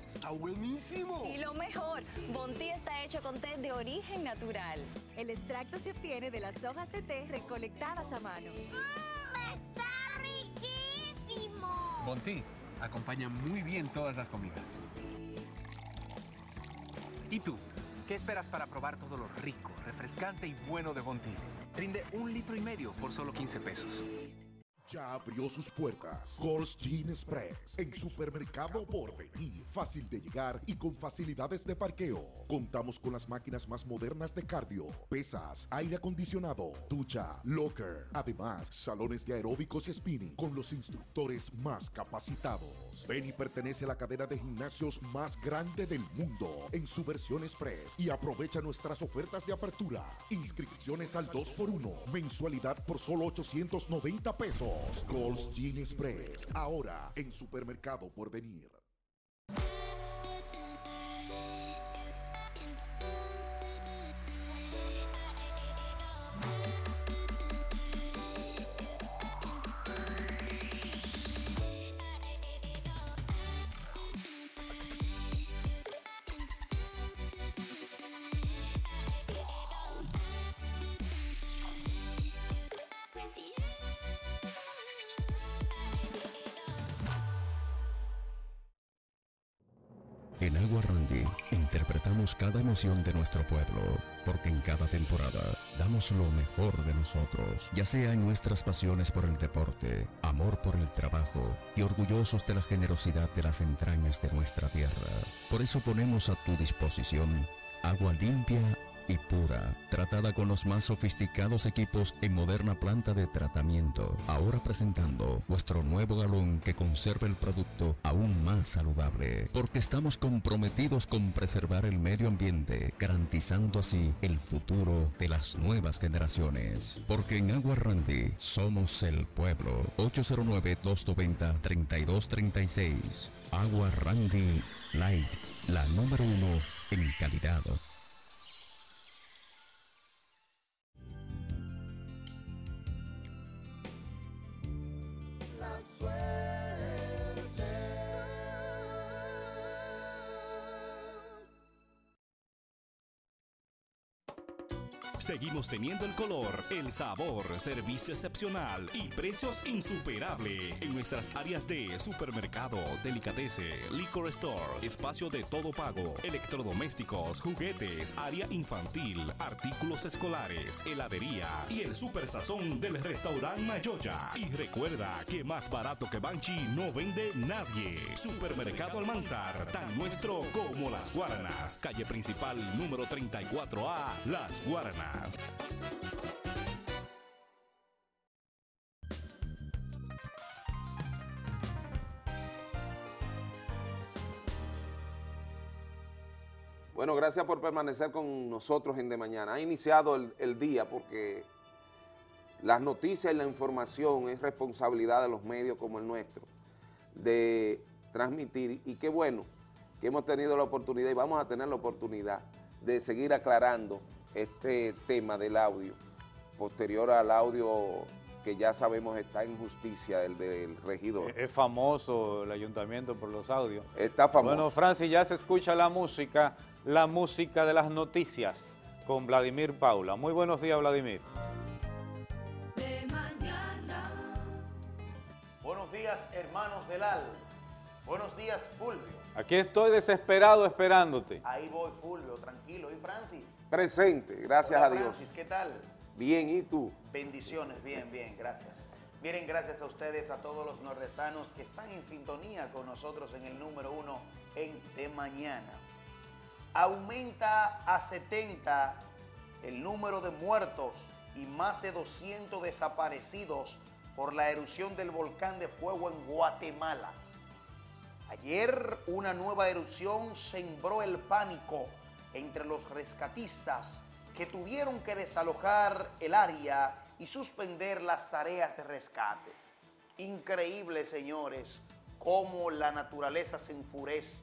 ¡Está buenísimo! Y lo mejor, Bontí está hecho con té de origen natural. El extracto se obtiene de las hojas de té recolectadas a mano. ¡Está riquísimo! Bontí acompaña muy bien todas las comidas. ¿Y tú? ¿Qué esperas para probar todo lo rico, refrescante y bueno de Bontí? Rinde un litro y medio por solo 15 pesos. Ya abrió sus puertas Gold's Gin Express en Supermercado Porvenir. Fácil de llegar y con facilidades de parqueo. Contamos con las máquinas más modernas de cardio, pesas, aire acondicionado, ducha, locker. Además, salones de aeróbicos y spinning con los instructores más capacitados. Ven y pertenece a la cadena de gimnasios más grande del mundo en su versión Express y aprovecha nuestras ofertas de apertura. Inscripciones al 2x1, mensualidad por solo 890 pesos. Gold's Gin Express, ahora en Supermercado por cada emoción de nuestro pueblo, porque en cada temporada damos lo mejor de nosotros, ya sea en nuestras pasiones por el deporte, amor por el trabajo y orgullosos de la generosidad de las entrañas de nuestra tierra. Por eso ponemos a tu disposición agua limpia y pura, tratada con los más sofisticados equipos en moderna planta de tratamiento. Ahora presentando vuestro nuevo galón que conserva el producto aún más saludable, porque estamos comprometidos con preservar el medio ambiente, garantizando así el futuro de las nuevas generaciones. Porque en Agua Randy somos el pueblo. 809-290-3236. Agua Randy Light, la número uno en calidad. Seguimos teniendo el color, el sabor, servicio excepcional y precios insuperables en nuestras áreas de supermercado, delicadece, liquor store, espacio de todo pago, electrodomésticos, juguetes, área infantil, artículos escolares, heladería y el super sazón del restaurante Mayoya. Y recuerda que más barato que Banchi no vende nadie. Supermercado Almanzar, tan nuestro como las Guaranas. Calle principal número 34A, Las Guaranas. Bueno, gracias por permanecer con nosotros en De Mañana. Ha iniciado el, día porque las noticias y la información es responsabilidad de los medios como el nuestro de transmitir y qué bueno que hemos tenido la oportunidad y vamos a tener la oportunidad de seguir aclarando este tema del audio, posterior al audio que ya sabemos está en justicia, el del regidor. Es famoso el ayuntamiento por los audios. Está famoso. Bueno, Francis, ya se escucha la música, la música de las noticias con Vladimir Paula. Muy buenos días, Vladimir. Buenos días, hermanos del AL. Buenos días, Fulvio. Aquí estoy desesperado esperándote. Ahí voy, Fulvio, tranquilo. ¿Y Francis? Presente, gracias Hola, a Dios. Francis, ¿qué tal? Bien, ¿y tú? Bendiciones, bien, bien, gracias. Miren, gracias a ustedes, a todos los nordestanos que están en sintonía con nosotros en el número uno en De Mañana. Aumenta a 70 el número de muertos y más de 200 desaparecidos por la erupción del volcán de fuego en Guatemala. Ayer una nueva erupción sembró el pánico entre los rescatistas que tuvieron que desalojar el área y suspender las tareas de rescate. Increíble, señores, cómo la naturaleza se enfurece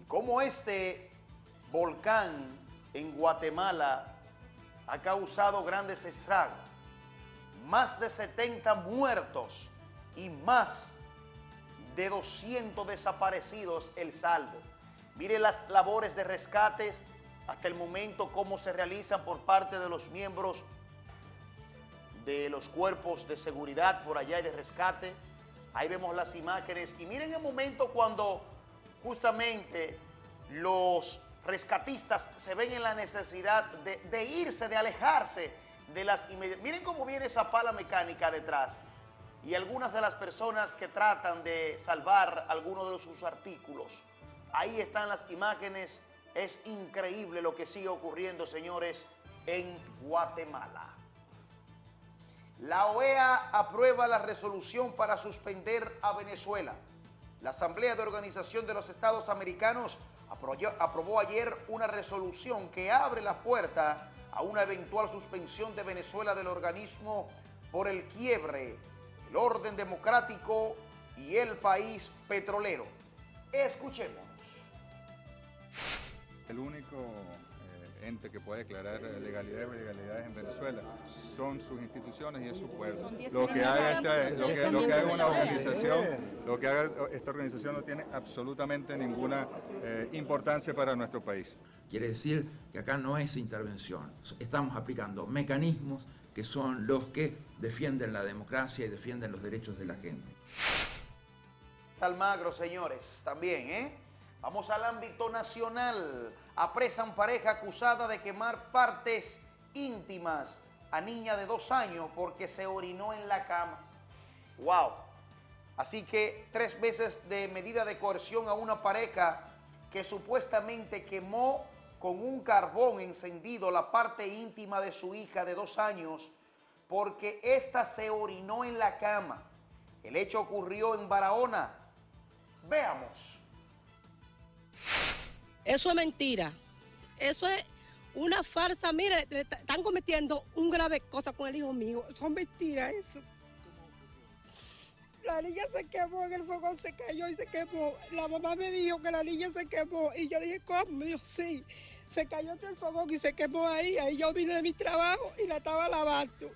y cómo este volcán en Guatemala ha causado grandes estragos. Más de 70 muertos y más de 200 desaparecidos el saldo. Mire las labores de rescates hasta el momento cómo se realizan por parte de los miembros de los cuerpos de seguridad por allá y de rescate. Ahí vemos las imágenes y miren el momento cuando justamente los rescatistas se ven en la necesidad de, irse, de alejarse de las. Miren cómo viene esa pala mecánica detrás y algunas de las personas que tratan de salvar algunos de sus artículos. Ahí están las imágenes. Es increíble lo que sigue ocurriendo, señores, en Guatemala. La OEA aprueba la resolución para suspender a Venezuela. La Asamblea de Organización de los Estados Americanos aprobó, ayer una resolución que abre la puerta a una eventual suspensión de Venezuela del organismo por el quiebre el orden democrático y el país petrolero. Escuchemos. El único eh, ente que puede declarar legalidad y ilegalidades en Venezuela son sus instituciones y es su pueblo. Lo que haga esta, lo que, lo que haga una organización, lo que haga esta organización no tiene absolutamente ninguna eh, importancia para nuestro país. Quiere decir que acá no es intervención, estamos aplicando mecanismos que son los que defienden la democracia y defienden los derechos de la gente. Almagro, señores, también, ¿eh? Vamos al ámbito nacional. Apresan pareja acusada de quemar partes íntimas a niña de dos años porque se orinó en la cama. ¡Wow! Así que tres veces de medida de coerción a una pareja que supuestamente quemó con un carbón encendido la parte íntima de su hija de dos años porque ésta se orinó en la cama. El hecho ocurrió en Barahona. Veamos. Eso es mentira. Eso es una farsa. Mire, le están cometiendo un grave cosa con el hijo mío. Son mentiras eso. La niña se quemó en el fuego, se cayó y se quemó. La mamá me dijo que la niña se quemó y yo dije, ¿cómo? Me dijo, sí. Se cayó entre el fogón y se quemó ahí. Ahí yo vine de mi trabajo y la estaba lavando.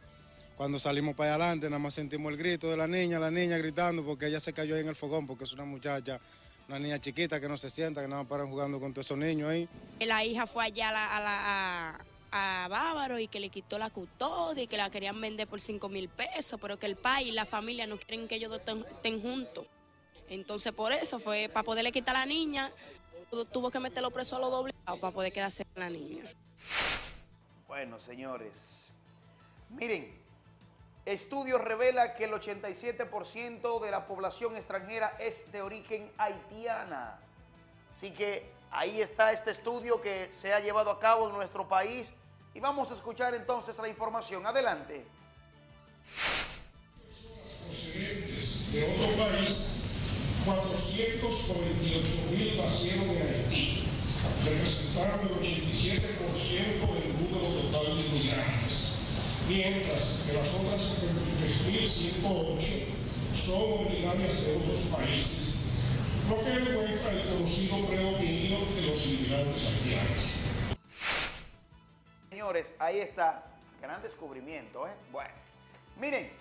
Cuando salimos para adelante, nada más sentimos el grito de la niña, la niña gritando porque ella se cayó ahí en el fogón, porque es una muchacha, una niña chiquita que no se sienta, que nada más paran jugando con todos esos niños ahí. La hija fue allá a la, a la, a, a Bávaro y que le quitó la custodia y que la querían vender por 5 mil pesos, pero que el país y la familia no quieren que ellos dos estén- estén juntos. Entonces por eso fue, para poderle quitar a la niña, tu- tuvo que meterlo preso a los doblegados para poder quedarse con la niña. Bueno, señores, miren, estudio revela que el 87% de la población extranjera es de origen haitiana. Así que ahí está este estudio que se ha llevado a cabo en nuestro país y vamos a escuchar entonces la información. Adelante. de otro país, 498 mil nacieron en Haití, representando el 87% del número total de inmigrantes, mientras que las otras 73.108 son originarias de otros países, lo que demuestra el conocido predominio de los inmigrantes haitianos. Señores, ahí está. Gran descubrimiento, ¿eh? Bueno, miren,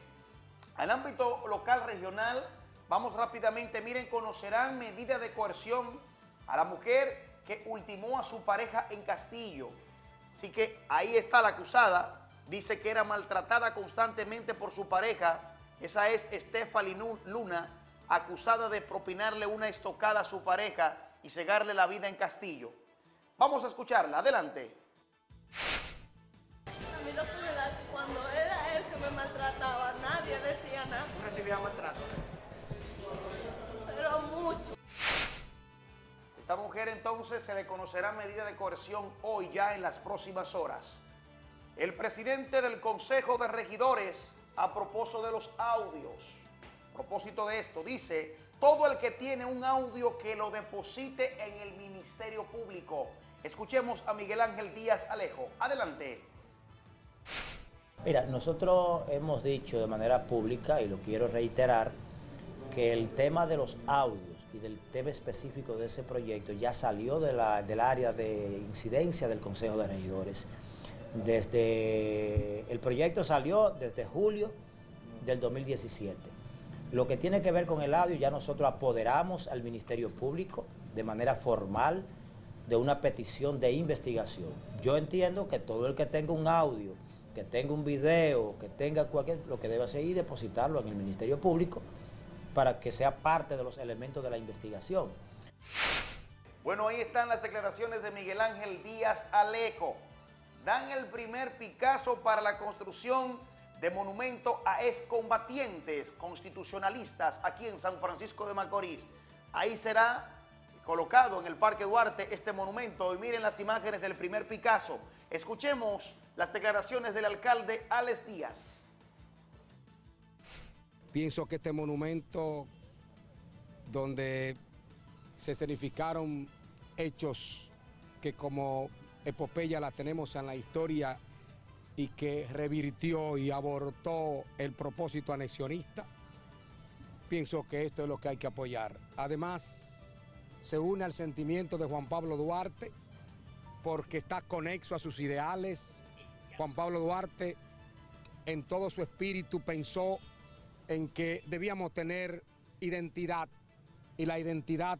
al ámbito local regional, vamos rápidamente, miren, conocerán medida de coerción a la mujer que ultimó a su pareja en Castillo. Así que ahí está la acusada, dice que era maltratada constantemente por su pareja, esa es Stephanie Luna, acusada de propinarle una estocada a su pareja y cegarle la vida en Castillo. Vamos a escucharla, adelante. A mí lo que me da cuando era él que me maltrataba, nadie decía nada. Recibía maltrato. Pero mucho. Esta mujer entonces se le conocerá medida de coerción hoy ya en las próximas horas. El presidente del Consejo de Regidores, a propósito de los audios, a propósito de esto, dice, todo el que tiene un audio que lo deposite en el Ministerio Público. Escuchemos a Miguel Ángel Díaz Alejo. Adelante. Mira, nosotros hemos dicho de manera pública, y lo quiero reiterar, que el tema de los audios y del tema específico de ese proyecto ya salió de la- del área de incidencia del Consejo de Regidores. Desde el proyecto salió desde julio del 2017. Lo que tiene que ver con el audio, ya nosotros apoderamos al Ministerio Público de manera formal de una petición de investigación. Yo entiendo que todo el que tenga un audio, que tenga un video, que tenga cualquier, lo que debe hacer es depositarlo en el Ministerio Público para que sea parte de los elementos de la investigación. Bueno, ahí están las declaraciones de Miguel Ángel Díaz Alejo. Dan el primer Picasso para la construcción de monumento a excombatientes constitucionalistas aquí en San Francisco de Macorís. Ahí será colocado en el Parque Duarte este monumento y miren las imágenes del primer Picasso. Escuchemos las declaraciones del alcalde Alex Díaz. Pienso que este monumento, donde se escenificaron hechos que como epopeya la tenemos en la historia y que revirtió y abortó el propósito anexionista, pienso que esto es lo que hay que apoyar. Además, se une al sentimiento de Juan Pablo Duarte porque está conexo a sus ideales. Juan Pablo Duarte en todo su espíritu pensó en que debíamos tener identidad y la identidad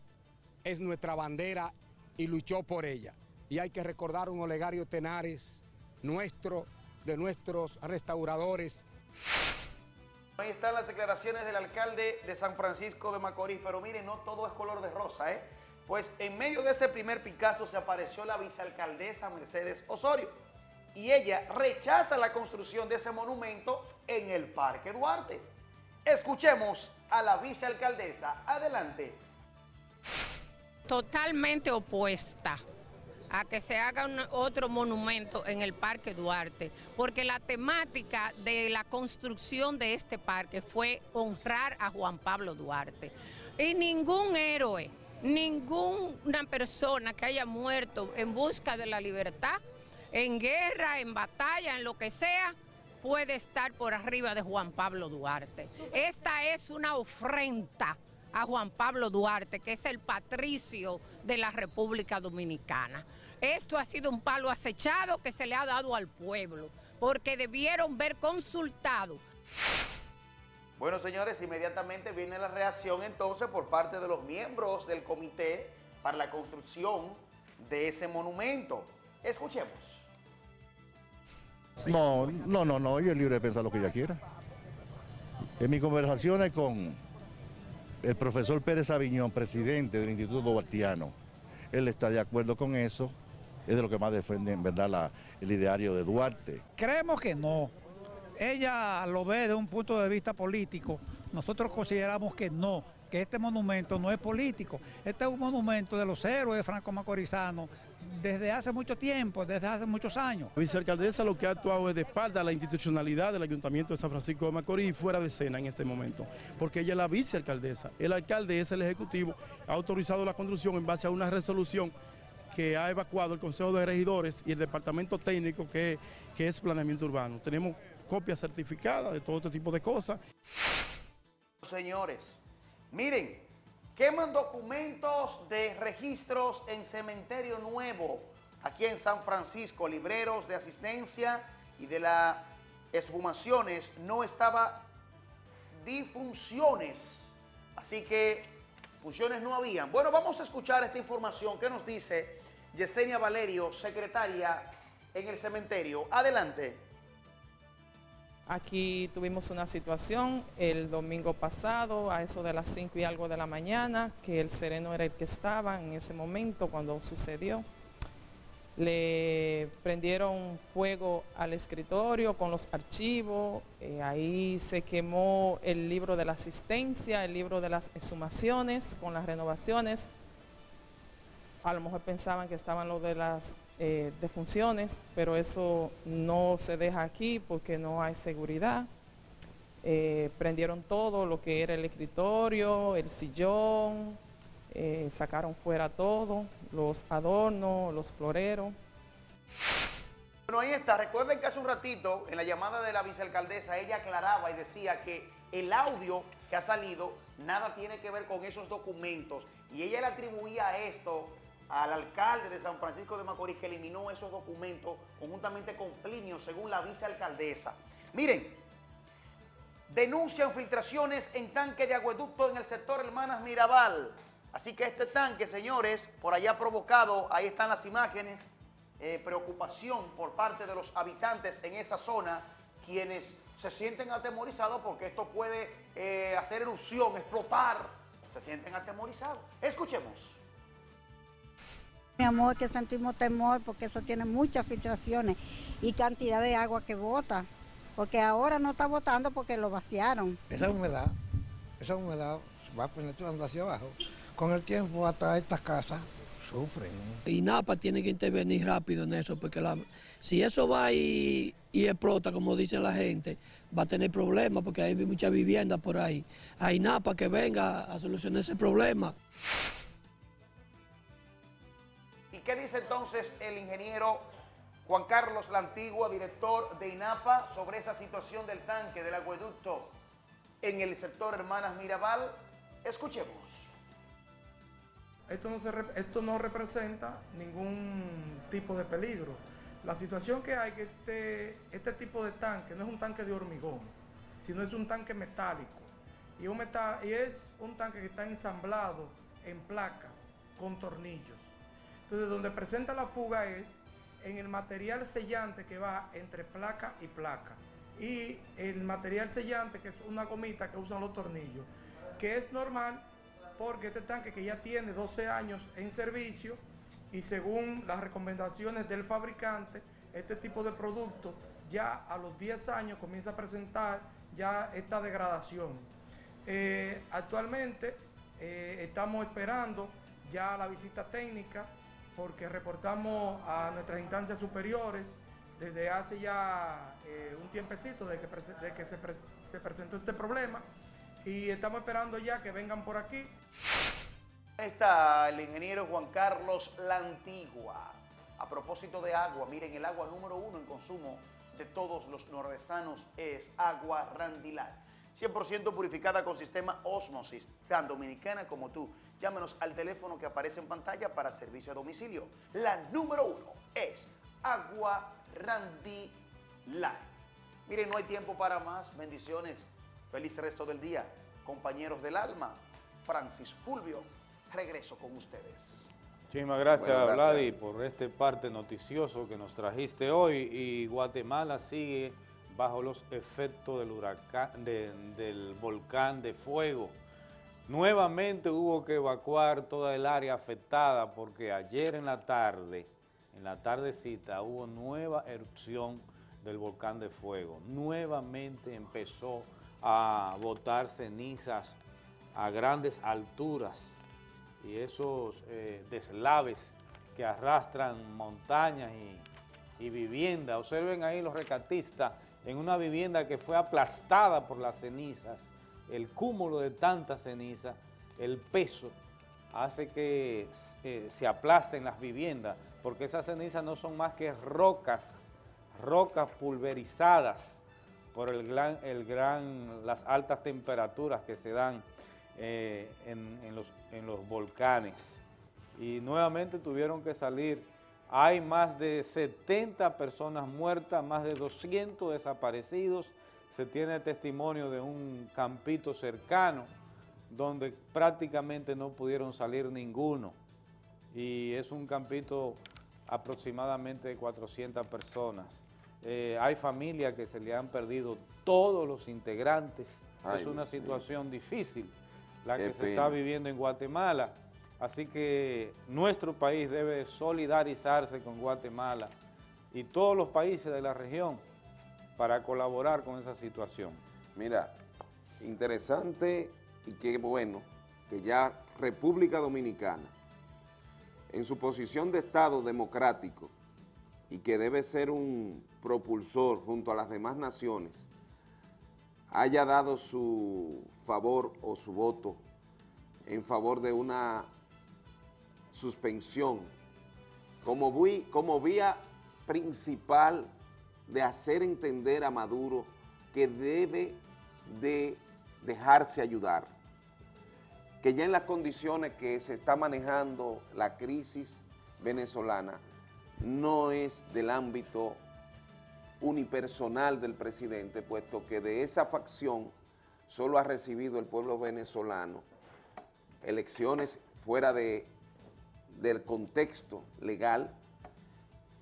es nuestra bandera y luchó por ella. Y hay que recordar un Olegario Tenares nuestro, de nuestros restauradores. Ahí están las declaraciones del alcalde de San Francisco de Macorís, pero miren, no todo es color de rosa, ¿eh? Pues en medio de ese primer Picasso se apareció la vicealcaldesa Mercedes Osorio y ella rechaza la construcción de ese monumento en el Parque Duarte. Escuchemos a la vicealcaldesa. Adelante. totalmente opuesta a que se haga otro monumento en el Parque Duarte, porque la temática de la construcción de este parque fue honrar a Juan Pablo Duarte. Y ningún héroe, ninguna persona que haya muerto en busca de la libertad, en guerra, en batalla, en lo que sea, puede estar por arriba de Juan Pablo Duarte. Esta es una ofrenda a Juan Pablo Duarte, que es el patricio de la República Dominicana. Esto ha sido un palo acechado que se le ha dado al pueblo, porque debieron ver consultado Bueno, señores, inmediatamente viene la reacción entonces por parte de los miembros del comité para la construcción de ese monumento. Escuchemos. No, no, no, no, ella es libre de pensar lo que ella quiera. En mis conversaciones con el profesor Pérez Aviñón, presidente del Instituto Duartiano, él está de acuerdo con eso, es de lo que más defiende en verdad la- el ideario de Duarte. Creemos que no. Ella lo ve de un punto de vista político. Nosotros consideramos que no, que este monumento no es político. Este es un monumento de los héroes franco-macorizanos desde hace mucho tiempo, desde hace muchos años. La vicealcaldesa lo que ha actuado es de espalda a la institucionalidad del Ayuntamiento de San Francisco de Macorís y fuera de escena en este momento, porque ella es la vicealcaldesa. El alcalde es el ejecutivo, ha autorizado la construcción en base a una resolución que ha evacuado el Consejo de Regidores y el Departamento Técnico que, que es Planeamiento Urbano. Tenemos copias certificadas de todo este tipo de cosas. Señores, miren, queman documentos de registros en Cementerio Nuevo, aquí en San Francisco, libreros de asistencia y de las exhumaciones, no estaba difunciones, así que funciones no habían. Bueno, vamos a escuchar esta información que nos dice Yesenia Valerio, secretaria en el cementerio. Adelante. Aquí tuvimos una situación el domingo pasado, a eso de las 5 y algo de la mañana, que el sereno era el que estaba en ese momento cuando sucedió. Le prendieron fuego al escritorio con los archivos, eh, ahí se quemó el libro de la asistencia, el libro de las exhumaciones con las renovaciones. A lo mejor pensaban que estaban los de las eh, defunciones, pero eso no se deja aquí porque no hay seguridad. Eh, prendieron todo lo que era el escritorio, el sillón, eh, sacaron fuera todo, los adornos, los floreros. Bueno, ahí está. Recuerden que hace un ratito, en la llamada de la vicealcaldesa, ella aclaraba y decía que el audio que ha salido nada tiene que ver con esos documentos. Y ella le atribuía esto al alcalde de San Francisco de Macorís que eliminó esos documentos conjuntamente con Plinio, según la vicealcaldesa. Miren, denuncian filtraciones en tanque de acueducto en el sector Hermanas Mirabal. Así que este tanque, señores, por allá provocado, ahí están las imágenes, eh, preocupación por parte de los habitantes en esa zona, quienes se sienten atemorizados porque esto puede eh, hacer erupción, explotar, se sienten atemorizados. Escuchemos. Mi amor, que sentimos temor porque eso tiene muchas filtraciones y cantidad de agua que bota, porque ahora no está botando porque lo vaciaron. Esa humedad, esa humedad va penetrando hacia abajo. Con el tiempo hasta estas casas sufren. Y NAPA tiene que intervenir rápido en eso, porque la- si eso va y, y explota, como dice la gente, va a tener problemas, porque hay muchas viviendas por ahí. Hay NAPA que venga a solucionar ese problema. ¿Y qué dice entonces el ingeniero Juan Carlos La Antigua, director de INAPA, sobre esa situación del tanque del acueducto en el sector Hermanas Mirabal? Escuchemos. Esto no, representa ningún tipo de peligro. La situación que hay que este, este tipo de tanque no es un tanque de hormigón, sino es un tanque metálico. Y es un tanque que está ensamblado en placas con tornillos. Entonces, donde presenta la fuga es en el material sellante que va entre placa y placa. Y el material sellante, que es una gomita que usan los tornillos, que es normal porque este tanque que ya tiene 12 años en servicio y según las recomendaciones del fabricante, este tipo de producto ya a los 10 años comienza a presentar ya esta degradación. Eh, actualmente eh, estamos esperando ya la visita técnica porque reportamos a nuestras instancias superiores desde hace ya eh, un tiempecito de que, se, pres- se presentó este problema y estamos esperando ya que vengan por aquí. Está el ingeniero Juan Carlos La. A propósito de agua, miren, el agua número uno en consumo de todos los nordestanos es agua Randilar. 100% purificada con sistema Osmosis, tan dominicana como tú. Llámenos al teléfono que aparece en pantalla para servicio a domicilio. La número uno es agua Randilar. Miren, no hay tiempo para más. Bendiciones. Feliz resto del día. Compañeros del alma, Francis Fulvio, regreso con ustedes. Muchísimas gracias, Bueno, gracias. Vladi, por este parte noticioso que nos trajiste hoy. Y Guatemala sigue bajo los efectos del huracán, de- del volcán de fuego. Nuevamente hubo que evacuar toda el área afectada porque ayer en la tarde, en la tardecita, hubo nueva erupción del volcán de fuego. Nuevamente empezó a botar cenizas a grandes alturas y esos eh, deslaves que arrastran montañas y, y viviendas. Observen ahí los recatistas en una vivienda que fue aplastada por las cenizas, el cúmulo de tantas cenizas, el peso, hace que eh, se aplasten las viviendas, porque esas cenizas no son más que rocas, rocas pulverizadas por el gran, el gran, las altas temperaturas que se dan eh, en, los, en los volcanes. Y nuevamente tuvieron que salir. Hay más de 70 personas muertas, más de 200 desaparecidos. Se tiene testimonio de un campito cercano donde prácticamente no pudieron salir ninguno. Y es un campito aproximadamente de 400 personas. Eh, hay familias que se le han perdido todos los integrantes. Ay, es una situación difícil la Qué que se está viviendo en Guatemala. Así que nuestro país debe solidarizarse con Guatemala y todos los países de la región para colaborar con esa situación. Mira, interesante y qué bueno que ya República Dominicana, en su posición de Estado democrático y que debe ser un propulsor junto a las demás naciones, haya dado su favor o su voto en favor de una suspensión como, como vía principal de hacer entender a Maduro que debe de dejarse ayudar, que ya en las condiciones que se está manejando la crisis venezolana no es del ámbito unipersonal del presidente, puesto que de esa facción solo ha recibido el pueblo venezolano elecciones fuera de, del contexto legal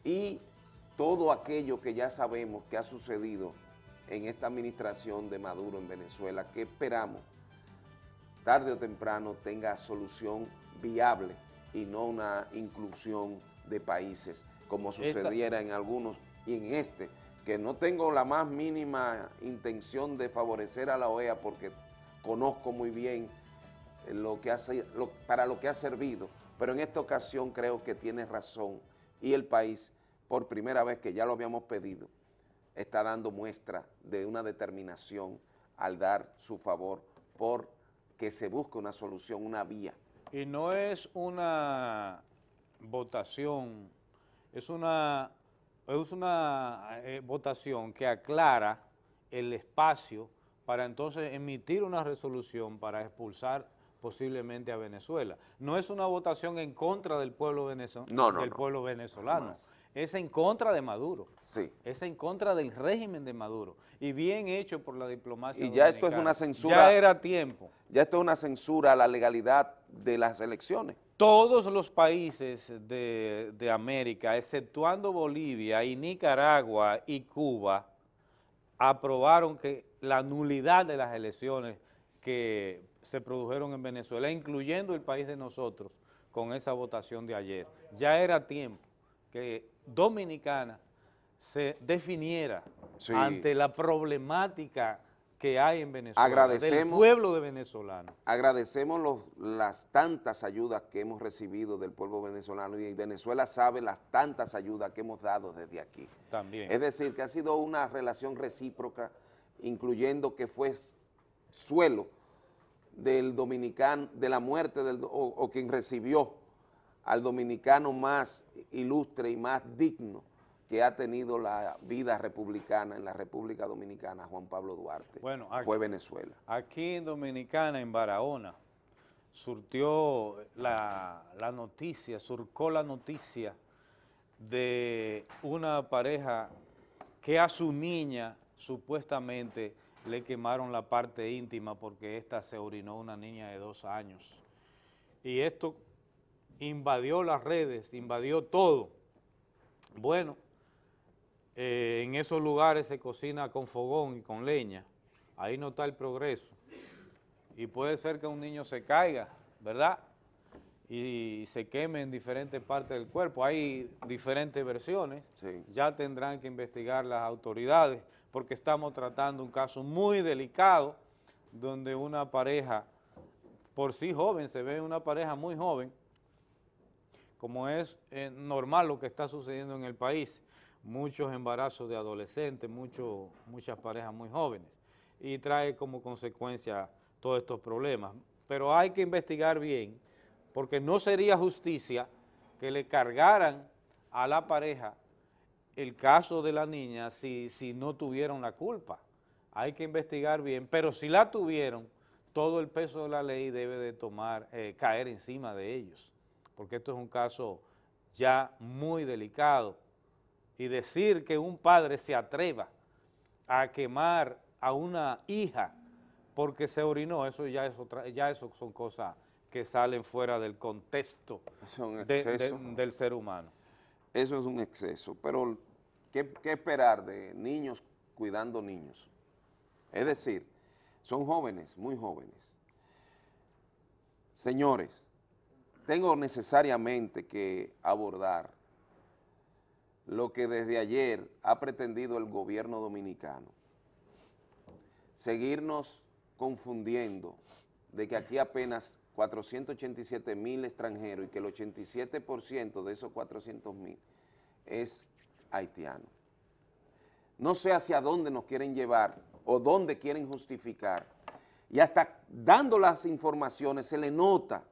y todo aquello que ya sabemos que ha sucedido en esta administración de Maduro en Venezuela, que esperamos tarde o temprano tenga solución viable y no una inclusión de países como Esta- sucediera en algunos y en este, que no tengo la más mínima intención de favorecer a la OEA porque conozco muy bien lo que hace, lo- para lo que ha servido, pero en esta ocasión creo que tiene razón y el país, por primera vez que ya lo habíamos pedido, está dando muestra de una determinación al dar su favor por que se busque una solución, una vía. Y no es una votación, es una, es una eh, votación que aclara el espacio para entonces emitir una resolución para expulsar posiblemente a Venezuela. No es una votación en contra del pueblo, venezo- No, no, del no. pueblo venezolano. Es en contra de Maduro. Sí. Es en contra del régimen de Maduro y bien hecho por la diplomacia Y ya esto es una censura. Ya era tiempo. Ya esto es una censura a la legalidad de las elecciones. Todos los países de, de América, exceptuando Bolivia y Nicaragua y Cuba, aprobaron que la nulidad de las elecciones que se produjeron en Venezuela, incluyendo el país de nosotros, con esa votación de ayer. Ya era tiempo que Dominicana se definiera Sí. ante la problemática que hay en Venezuela, del Agradecemos- pueblo de venezolano. Agradecemos los- las tantas ayudas que hemos recibido del pueblo venezolano y Venezuela sabe las tantas ayudas que hemos dado desde aquí. También. Es decir, que ha sido una relación recíproca, incluyendo que fue suelo del dominicano, de la muerte del, o quien recibió al dominicano más ilustre y más digno que ha tenido la vida republicana en la República Dominicana, Juan Pablo Duarte, Bueno, aquí- fue Venezuela. Aquí en Dominicana, en Barahona, surtió la, la noticia, surcó la noticia de una pareja que a su niña supuestamente le quemaron la parte íntima porque ésta se orinó una niña de dos años. Y esto invadió las redes, invadió todo. Bueno, eh, en esos lugares se cocina con fogón y con leña, ahí no está el progreso. Y puede ser que un niño se caiga, ¿verdad? Y se queme en diferentes partes del cuerpo. Hay diferentes versiones, ya tendrán que investigar las autoridades, porque estamos tratando un caso muy delicado, donde una pareja, por sí joven, se ve una pareja muy joven, como es eh, normal lo que está sucediendo en el país, muchos embarazos de adolescentes, muchas parejas muy jóvenes, y trae como consecuencia todos estos problemas. Pero hay que investigar bien, porque no sería justicia que le cargaran a la pareja el caso de la niña si, si no tuvieron la culpa. Hay que investigar bien, pero si la tuvieron, todo el peso de la ley debe de tomar, eh, caer encima de ellos porque esto es un caso ya muy delicado, y decir que un padre se atreva a quemar a una hija porque se orinó, eso ya, es otra, ya eso son cosas que salen fuera del contexto del ser humano. Eso es un exceso, pero ¿qué, ¿qué esperar de niños cuidando niños? Es decir, son jóvenes, muy jóvenes. Señores, tengo necesariamente que abordar lo que desde ayer ha pretendido el gobierno dominicano. Seguirnos confundiendo de que aquí apenas 487 mil extranjeros y que el 87% de esos 400 mil es haitiano. No sé hacia dónde nos quieren llevar o dónde quieren justificar. Y hasta dando las informaciones se le nota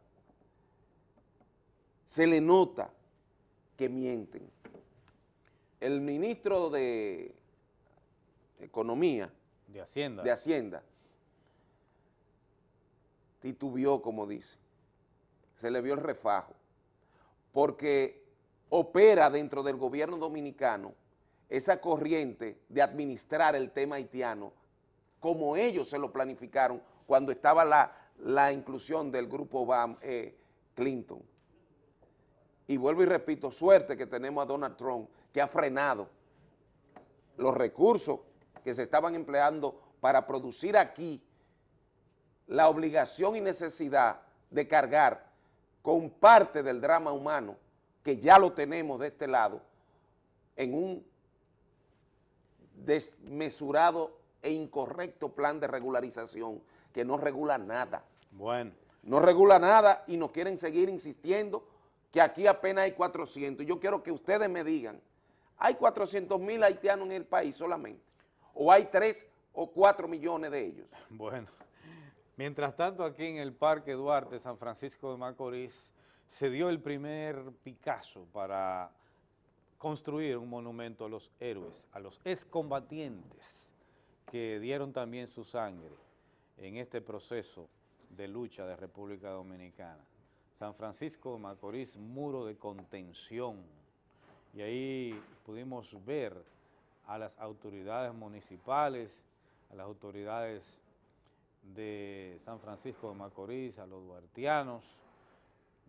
se le nota que mienten. El ministro de Economía, de Hacienda, de Hacienda titubió, como dice, se le vio el refajo, porque opera dentro del gobierno dominicano esa corriente de administrar el tema haitiano como ellos se lo planificaron cuando estaba la, inclusión del grupo Bam, eh, Clinton y vuelvo y repito, suerte que tenemos a Donald Trump, que ha frenado los recursos que se estaban empleando para producir aquí la obligación y necesidad de cargar con parte del drama humano, que ya lo tenemos de este lado, en un desmesurado e incorrecto plan de regularización que no regula nada. Bueno. No regula nada y nos quieren seguir insistiendo que aquí apenas hay 400. Yo quiero que ustedes me digan, ¿hay 400 mil haitianos en el país solamente? ¿O hay 3 o 4 millones de ellos? Bueno, mientras tanto aquí en el Parque Duarte, San Francisco de Macorís, se dio el primer Picasso para construir un monumento a los héroes, a los excombatientes que dieron también su sangre en este proceso de lucha de República Dominicana. San Francisco de Macorís, muro de contención. Y ahí pudimos ver a las autoridades municipales, a las autoridades de San Francisco de Macorís, a los duartianos,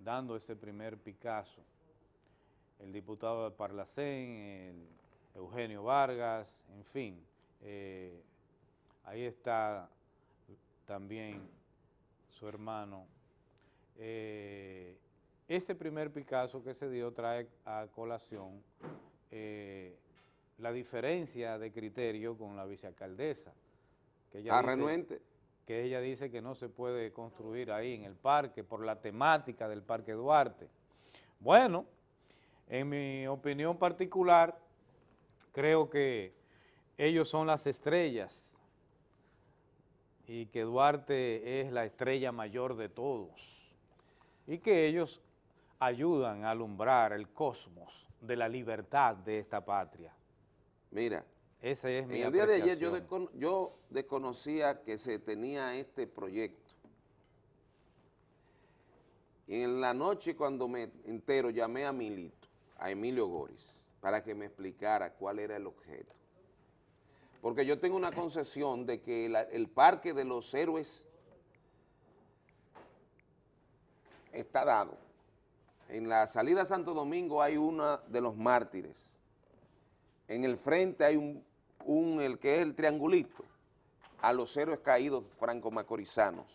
dando ese primer Picasso. El diputado de Parlacén, Eugenio Vargas, en fin, eh, ahí está también su hermano eh, este primer Picasso que se dio trae a colación eh, la diferencia de criterio con la vicealcaldesa. Que ella ah, renuente. Que ella dice que no se puede construir ahí en el parque por la temática del Parque Duarte. Bueno, en mi opinión particular, creo que ellos son las estrellas y que Duarte es la estrella mayor de todos y que ellos ayudan a alumbrar el cosmos de la libertad de esta patria. Mira, ese es mi en el día de ayer yo, yo desconocía que se tenía este proyecto. Y en la noche cuando me entero llamé a Milito, a Emilio Goris, para que me explicara cuál era el objeto. Porque yo tengo una concesión de que el Parque de los Héroes está dado. en la salida a Santo Domingo hay uno de los mártires. En el frente hay un, un, el que es el triangulito, a los héroes caídos franco-macorizanos.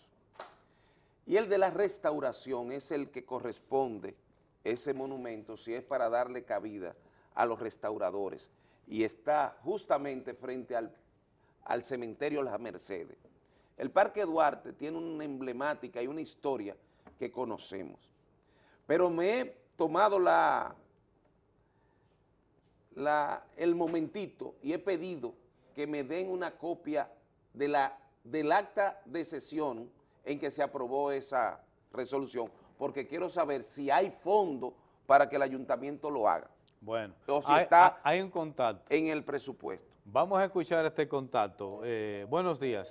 Y el de la restauración es el que corresponde, ese monumento, si es para darle cabida a los restauradores. Y está justamente frente al, al cementerio Las Mercedes. El Parque Duarte tiene una emblemática y una historia que conocemos. Pero me he tomado la, la, el momentito y he pedido que me den una copia de la, del acta de sesión en que se aprobó esa resolución, porque quiero saber si hay fondo para que el ayuntamiento lo haga. Bueno, o si hay, está hay un contacto. en el presupuesto. Vamos a escuchar este contacto. Eh, buenos días.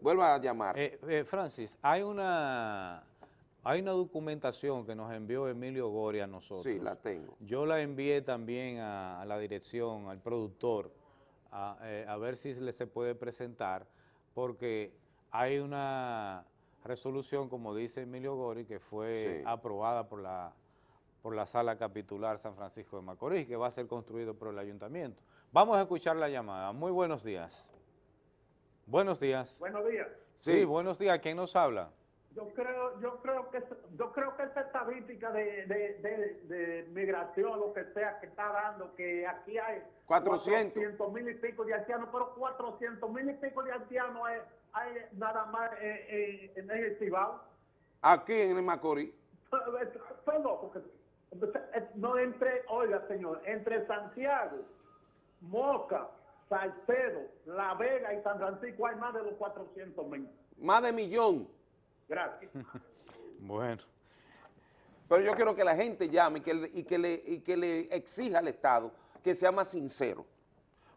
Vuelva a llamar. Eh, eh, Francis, hay una, hay una documentación que nos envió Emilio Gori a nosotros. Sí, la tengo. Yo la envié también a, a la dirección, al productor, a, eh, a ver si le se puede presentar, porque hay una resolución, como dice Emilio Gori, que fue Sí. aprobada por la, por la Sala Capitular San Francisco de Macorís, que va a ser construido por el ayuntamiento. Vamos a escuchar la llamada. Muy buenos días. Buenos días. Buenos días. Sí, buenos días. ¿Quién nos habla? Yo creo, yo creo que yo creo que esa estadística de, de, de, de migración, lo que sea, que está dando, que aquí hay 400. mil y pico de haitianos, pero 400 mil y pico de haitianos hay, hay nada más eh, eh, en el Cibao. Aquí en el Macorís. Fue loco que eh, no entre, oiga señor, entre Santiago, Moca, Salcedo, La Vega y San Francisco hay más de los 400 mil. Más de millón. Gracias. Bueno. Pero yo quiero que la gente llame y que, le- y que, le, y que le exija al Estado que sea más sincero.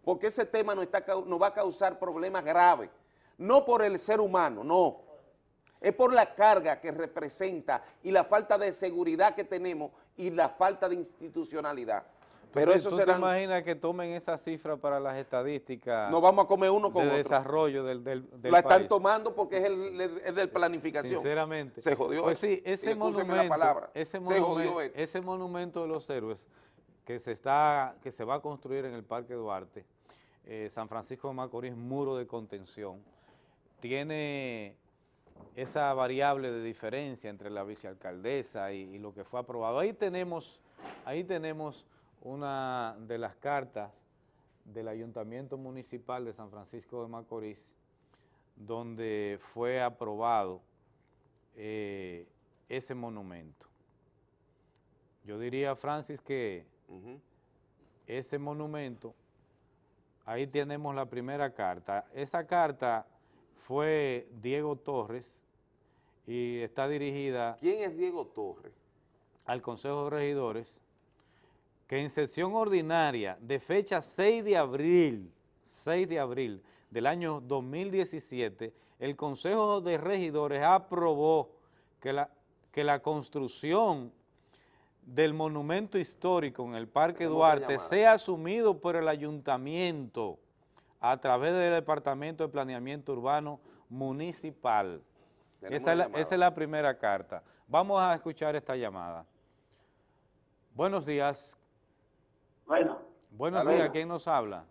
Porque ese tema nos, está, nos va a causar problemas graves. No por el ser humano, no. Es por la carga que representa y la falta de seguridad que tenemos y la falta de institucionalidad. Pero ¿Tú, eso tú será... te imaginas que tomen esa cifra para las estadísticas Nos vamos a comer uno con de otro. desarrollo del, del, del La están tomando porque es, el, es de planificación. Sinceramente. Se jodió. Pues sí, ese monumento, la palabra. ese, Se monumen- jodió esto. ese monumento de los héroes que se está, que se va a construir en el Parque Duarte, eh, San Francisco de Macorís, muro de contención, tiene esa variable de diferencia entre la vicealcaldesa y, y lo que fue aprobado. Ahí tenemos, ahí tenemos una de las cartas del Ayuntamiento Municipal de San Francisco de Macorís, donde fue aprobado eh, ese monumento. Yo diría, Francis, que ese monumento, ahí tenemos la primera carta. Esa carta fue Diego Torres y está dirigida ¿Quién es Diego Torres? al Consejo de Regidores, que en sesión ordinaria de fecha 6 de abril, 6 de abril del año 2017, el Consejo de Regidores aprobó que la, que la construcción del monumento histórico en el Parque Duarte sea asumido por el ayuntamiento a través del Departamento de Planeamiento Urbano Municipal. Esa es, la, esa es la primera carta. Vamos a escuchar esta llamada. Buenos días. Bueno, Buenos días. ¿Quién nos habla?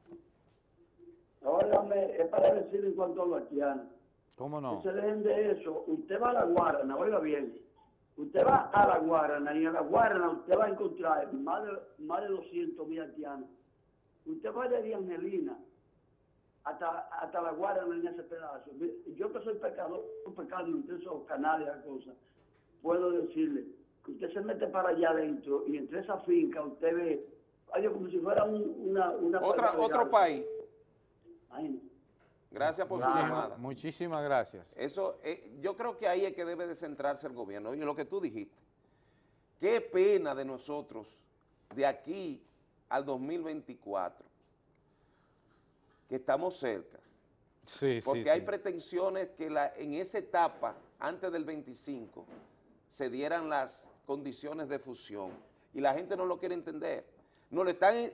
óigame, es para decir en cuanto a los haitianos. ¿Cómo no? Que se dejen de eso. Usted va a la Guarana, oiga bien. Usted va a la Guarana y en la Guarana usted va a encontrar más de, más de 200 mil haitianos. Usted va de Angelina hasta, hasta la Guarana en ese pedazo. Yo que soy pecador, un pecado entre esos canales y cosas, puedo decirle que usted se mete para allá adentro y entre esa finca usted ve, como si fuera un- una, una Otra, otro país. Imagínate. Gracias por su llamada. Muchísimas gracias. Eso, eh, yo creo que ahí es que debe de centrarse el gobierno. Oye, lo que tú dijiste. Qué pena de nosotros de aquí al 2024, que estamos cerca. Sí, Porque sí, hay sí. pretensiones que la, en esa etapa, antes del 25, se dieran las condiciones de fusión. Y la gente no lo quiere entender. Nos lo están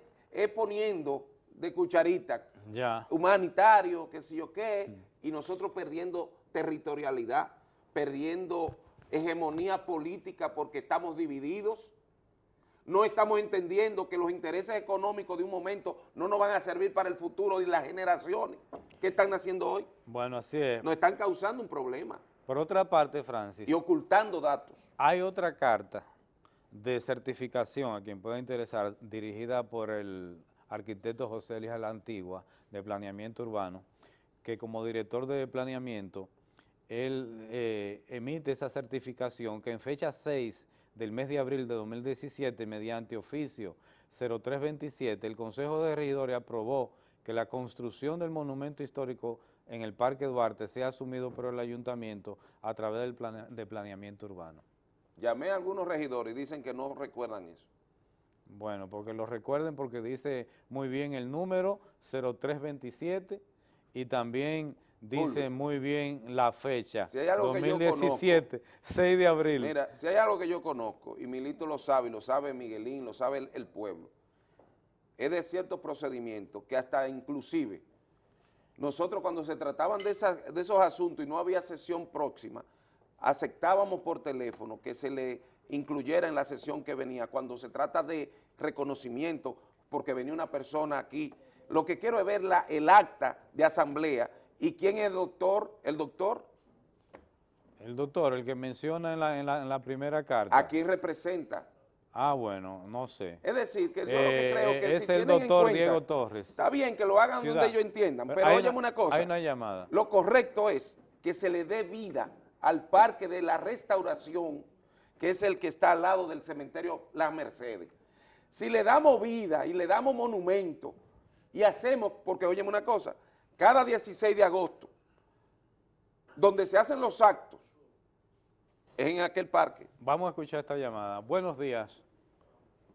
poniendo de cucharita, Ya. humanitario, qué sé yo qué, y nosotros perdiendo territorialidad, perdiendo hegemonía política porque estamos divididos. no estamos entendiendo que los intereses económicos de un momento no nos van a servir para el futuro y las generaciones que están naciendo hoy. Bueno, así es. Nos están causando un problema. Por otra parte, Francis. Y ocultando datos. Hay otra carta de certificación a quien pueda interesar, dirigida por el arquitecto José Elías La Antigua, de Planeamiento Urbano, que como director de planeamiento, él eh, emite esa certificación que en fecha 6 del mes de abril de 2017, mediante oficio 0327, el Consejo de Regidores aprobó que la construcción del monumento histórico en el Parque Duarte sea asumido por el Ayuntamiento a través del de planeamiento urbano. Llamé a algunos regidores y dicen que no recuerdan eso. Bueno, porque lo recuerden porque dice muy bien el número 0327 y también dice muy bien la fecha, si hay algo 2017, 6 de abril. Mira, si hay algo que yo conozco, y Milito lo sabe, y lo sabe Miguelín, lo sabe el, el pueblo, es de ciertos procedimientos que hasta inclusive nosotros cuando se trataban de, de esos asuntos y no había sesión próxima, aceptábamos por teléfono que se le incluyera en la sesión que venía, cuando se trata de reconocimiento, porque venía una persona aquí, lo que quiero es ver la, el acta de asamblea ¿Y quién es el doctor? ¿El doctor? El doctor, el que menciona en la, en la, primera carta. ¿A quién representa? Ah, bueno, no sé. Es decir, que yo lo que creo que eh, es el doctor Diego Torres. Está bien que lo hagan donde ellos entiendan, pero óyeme una cosa. Hay una llamada. Lo correcto es que se le dé vida al parque de la restauración, que es el que está al lado del cementerio Las Mercedes. Si le damos vida y le damos monumento y hacemos, porque óyeme una cosa, cada 16 de agosto, donde se hacen los actos, es en aquel parque. Vamos a escuchar esta llamada. Buenos días.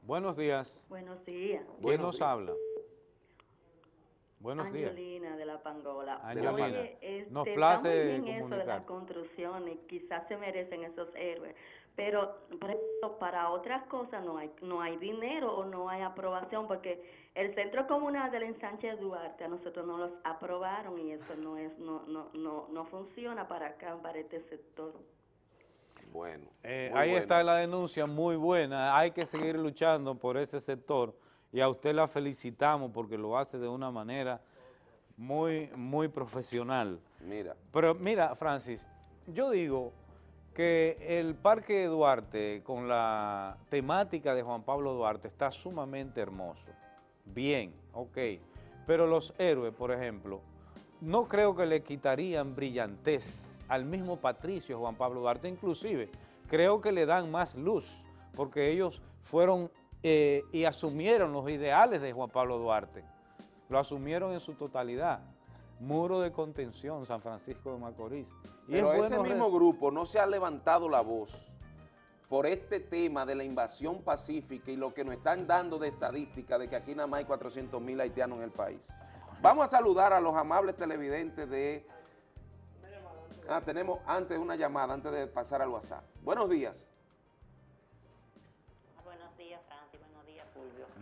Buenos días. Buenos días. ¿Quién nos habla? Buenos días. Angelina de la Pangola. Angelina, este, nos place está eso de las construcciones, quizás se merecen esos héroes, pero para otras cosas no hay no hay dinero o no hay aprobación porque el centro comunal del ensanche Duarte a nosotros no los aprobaron y eso no es no no no no funciona para acá para este sector. Bueno. Eh, ahí está la denuncia muy buena, hay que seguir luchando por ese sector y a usted la felicitamos porque lo hace de una manera muy muy profesional. Mira. Pero mira, Francis, yo digo que el Parque Duarte con la temática de Juan Pablo Duarte está sumamente hermoso. Bien, ok. Pero los héroes, por ejemplo, no creo que le quitarían brillantez al mismo Patricio Juan Pablo Duarte, inclusive creo que le dan más luz, porque ellos fueron eh, y asumieron los ideales de Juan Pablo Duarte, lo asumieron en su totalidad muro de contención San Francisco de Macorís. Y Pero ese mismo grupo no se ha levantado la voz por este tema de la invasión pacífica y lo que nos están dando de estadística de que aquí nada más hay 400 mil haitianos en el país. Vamos a saludar a los amables televidentes de... Ah, tenemos antes una llamada, antes de pasar al WhatsApp. Buenos días.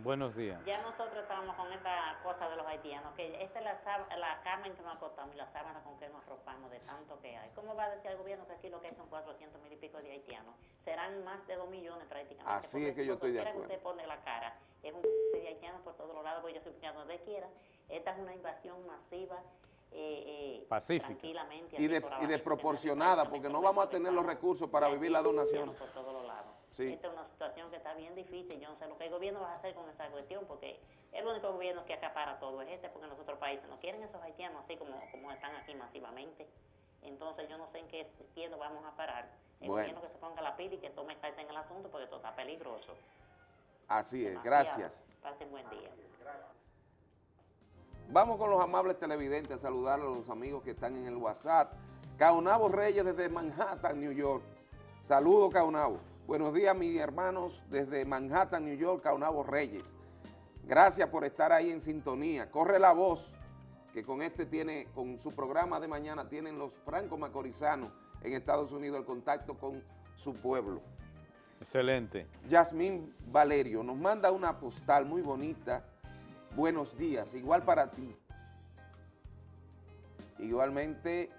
Buenos días. Ya nosotros estamos con esta cosa de los haitianos, que esta es la, la cama en que nos acostamos y la sábana con que nos arropamos de tanto que hay. ¿Cómo va a decir el gobierno que aquí lo que hay son 400 mil y pico de haitianos? Serán más de 2 millones prácticamente. Así es que yo estoy de acuerdo. que usted pone la cara, es un de haitianos por todos los lados, porque yo soy donde quiera. Esta es una invasión masiva. Eh, eh, Pacífica. Tranquilamente. Y, de, y desproporcionada, porque no vamos a tener los recursos para vivir la donación. Por todos los lados. Esta es una situación que está bien difícil. Yo no sé lo que el gobierno va a hacer con esa cuestión, porque el único gobierno que acapara todo es este, porque en los otros países no quieren esos haitianos así como, como están aquí masivamente. Entonces yo no sé en qué tiempo vamos a parar. El gobierno que se ponga la pila y que tome carta en el asunto, porque todo está peligroso. Así es, gracias. Pasen buen día. Vamos con los amables televidentes a saludar a los amigos que están en el WhatsApp. Caunabo Reyes desde Manhattan, New York. Saludos, Caunabo. Buenos días, mis hermanos, desde Manhattan, New York, Caunabo Reyes. Gracias por estar ahí en sintonía. Corre la voz que con este tiene, con su programa de mañana, tienen los franco-macorizanos en Estados Unidos el contacto con su pueblo. Excelente. Yasmín Valerio nos manda una postal muy bonita. Buenos días, igual para ti. Igualmente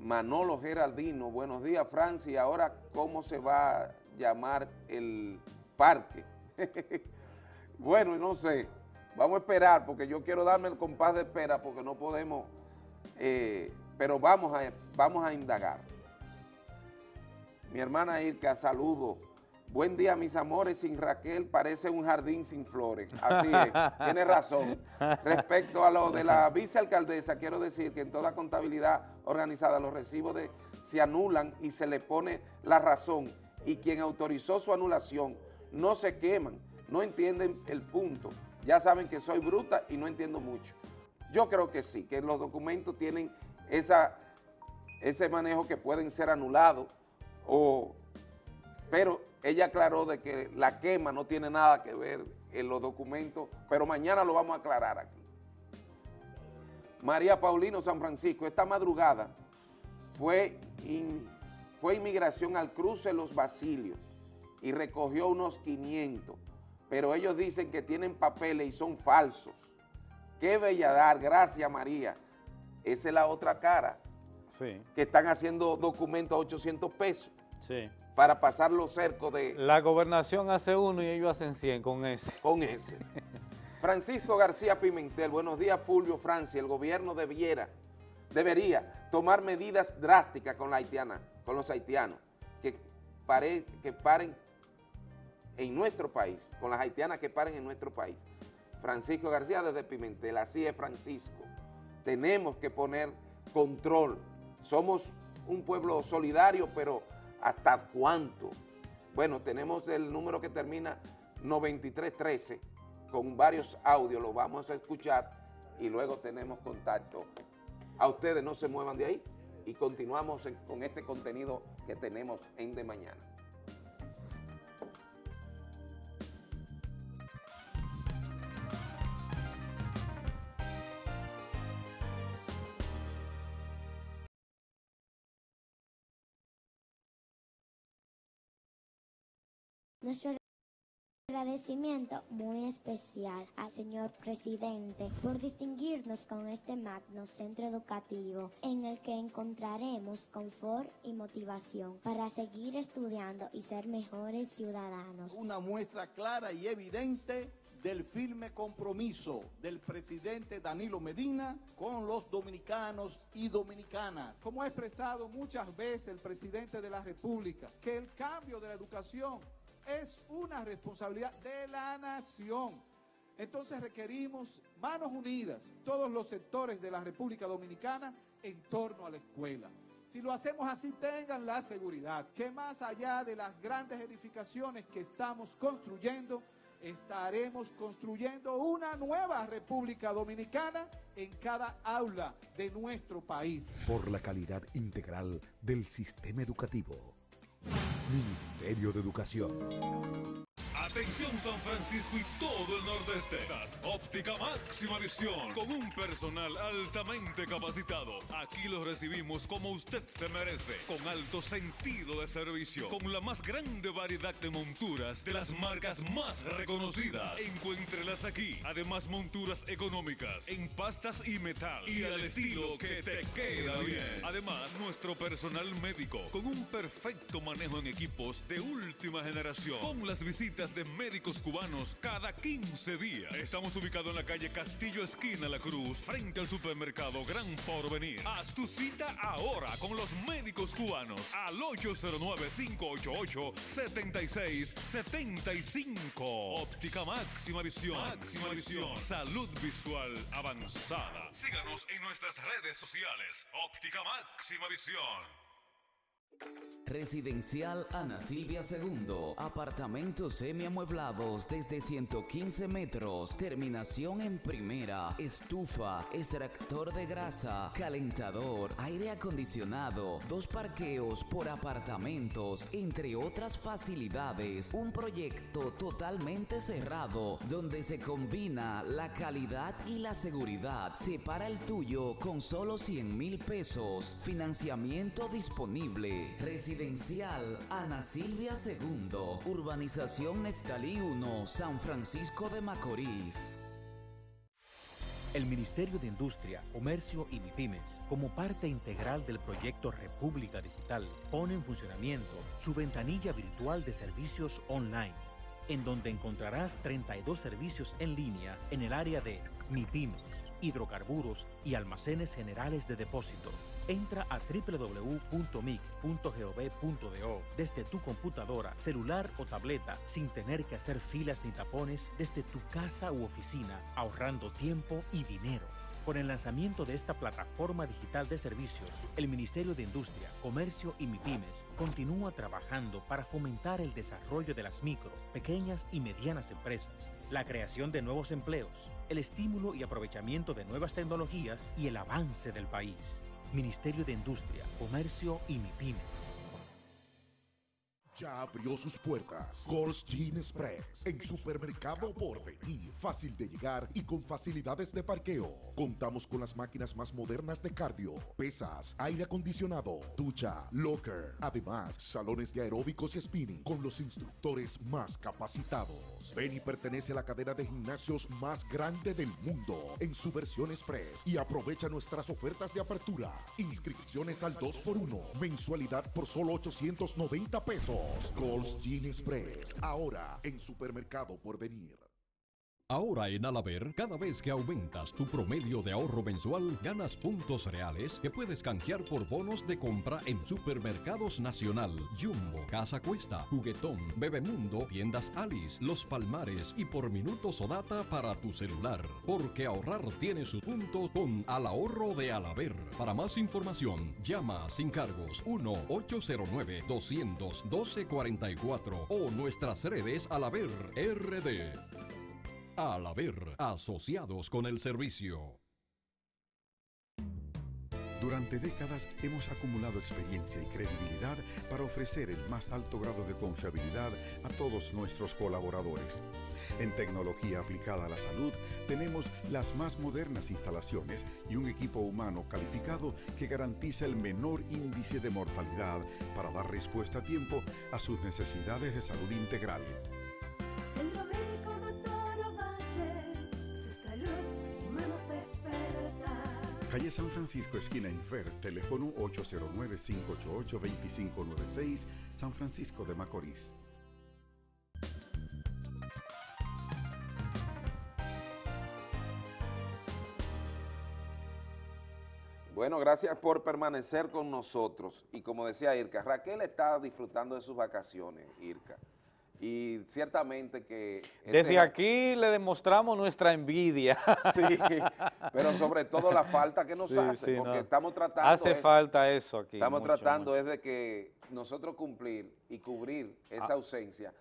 Manolo Geraldino, buenos días Francia, ahora cómo se va a llamar el parque. bueno, no sé. Vamos a esperar porque yo quiero darme el compás de espera porque no podemos, eh, pero vamos a, vamos a indagar. Mi hermana Irka, saludo. Buen día, mis amores. Sin Raquel parece un jardín sin flores. Así es, tiene razón. Respecto a lo de la vicealcaldesa, quiero decir que en toda contabilidad organizada los recibos de, se anulan y se le pone la razón y quien autorizó su anulación no se queman, no entienden el punto. Ya saben que soy bruta y no entiendo mucho. Yo creo que sí, que los documentos tienen esa, ese manejo que pueden ser anulados, o, pero ella aclaró de que la quema no tiene nada que ver en los documentos, pero mañana lo vamos a aclarar aquí. María Paulino San Francisco, esta madrugada fue, fue inmigración al cruce Los Basilios y recogió unos 500, pero ellos dicen que tienen papeles y son falsos. Qué belladar, gracias María. Esa es la otra cara. Sí. Que están haciendo documentos a 800 pesos. Sí. Para pasar los cercos de... La gobernación hace uno y ellos hacen 100 con ese. Con ese. Francisco García Pimentel, buenos días Fulvio Francia, el gobierno debiera, debería tomar medidas drásticas con la haitiana, con los haitianos, que, pare, que paren en nuestro país, con las haitianas que paren en nuestro país. Francisco García desde Pimentel, así es Francisco. Tenemos que poner control. Somos un pueblo solidario, pero ¿hasta cuánto? Bueno, tenemos el número que termina 9313 con varios audios, lo vamos a escuchar y luego tenemos contacto. A ustedes no se muevan de ahí y continuamos con este contenido que tenemos en De Mañana. Nuestro agradecimiento muy especial al señor presidente por distinguirnos con este magno centro educativo en el que encontraremos confort y motivación para seguir estudiando y ser mejores ciudadanos. Una muestra clara y evidente del firme compromiso del presidente Danilo Medina con los dominicanos y dominicanas. Como ha expresado muchas veces el presidente de la República, que el cambio de la educación es una responsabilidad de la nación. Entonces requerimos manos unidas, todos los sectores de la República Dominicana en torno a la escuela. Si lo hacemos así, tengan la seguridad que más allá de las grandes edificaciones que estamos construyendo, estaremos construyendo una nueva República Dominicana en cada aula de nuestro país. Por la calidad integral del sistema educativo. Ministerio de Educación. Atención San Francisco y todo el nordeste. Óptica Máxima Visión con un personal altamente capacitado. Aquí los recibimos como usted se merece, con alto sentido de servicio, con la más grande variedad de monturas de las marcas más reconocidas. Encuéntrelas aquí. Además monturas económicas en pastas y metal y al estilo que te queda bien. Además nuestro personal médico con un perfecto manejo en equipos de última generación, con las visitas de médicos cubanos cada 15 días. Estamos ubicados en la calle Castillo Esquina La Cruz, frente al supermercado Gran Porvenir. Haz tu cita ahora con los médicos cubanos al 809-588-7675. Óptica Máxima Visión. Máxima Visión. Salud visual avanzada. Síganos en nuestras redes sociales. Óptica Máxima Visión. Residencial Ana Silvia II. Apartamentos semiamueblados desde 115 metros. Terminación en primera. Estufa, extractor de grasa, calentador, aire acondicionado, dos parqueos por apartamentos, entre otras facilidades. Un proyecto totalmente cerrado donde se combina la calidad y la seguridad. Separa el tuyo con solo 100 mil pesos. Financiamiento disponible. Residencial Ana Silvia II, Urbanización Neftalí 1, San Francisco de Macorís. El Ministerio de Industria, Comercio y MIPIMES, como parte integral del proyecto República Digital, pone en funcionamiento su ventanilla virtual de servicios online en donde encontrarás 32 servicios en línea en el área de MIPIMES, hidrocarburos y almacenes generales de depósito. Entra a www.mic.gov.do desde tu computadora, celular o tableta sin tener que hacer filas ni tapones desde tu casa u oficina, ahorrando tiempo y dinero. Con el lanzamiento de esta plataforma digital de servicios, el Ministerio de Industria, Comercio y MIPIMES continúa trabajando para fomentar el desarrollo de las micro, pequeñas y medianas empresas, la creación de nuevos empleos, el estímulo y aprovechamiento de nuevas tecnologías y el avance del país. Ministerio de Industria, Comercio y MIPIMES. Ya abrió sus puertas Gold's Gym Express en Supermercado Porvenir. Fácil de llegar y con facilidades de parqueo. Contamos con las máquinas más modernas de cardio, pesas, aire acondicionado, ducha, locker. Además, salones de aeróbicos y spinning con los instructores más capacitados. Ven pertenece a la cadena de gimnasios más grande del mundo en su versión Express y aprovecha nuestras ofertas de apertura. Inscripciones al 2x1, mensualidad por solo 890 pesos. Gold's Gin Express, ahora en Supermercado por venir. Ahora en Alaber, cada vez que aumentas tu promedio de ahorro mensual, ganas puntos reales que puedes canjear por bonos de compra en Supermercados Nacional, Jumbo, Casa Cuesta, Juguetón, Bebemundo, Tiendas Alice, Los Palmares y por minutos o data para tu celular. Porque ahorrar tiene su punto con Al Ahorro de Alaber. Para más información, llama sin cargos 1-809-200-1244 o nuestras redes Alaber RD. Al haber asociados con el servicio. Durante décadas hemos acumulado experiencia y credibilidad para ofrecer el más alto grado de confiabilidad a todos nuestros colaboradores. En tecnología aplicada a la salud tenemos las más modernas instalaciones y un equipo humano calificado que garantiza el menor índice de mortalidad para dar respuesta a tiempo a sus necesidades de salud integral. Calle San Francisco, esquina Infer, teléfono 809-588-2596, San Francisco de Macorís. Bueno, gracias por permanecer con nosotros. Y como decía Irka, Raquel está disfrutando de sus vacaciones, Irka. Y ciertamente que... Desde aquí le demostramos nuestra envidia. Sí, pero sobre todo la falta que nos Sí, hace, sí, porque no. estamos tratando... Hace es- falta eso aquí. Estamos mucho, tratando es de que nosotros cumplir y cubrir esa Ah. ausencia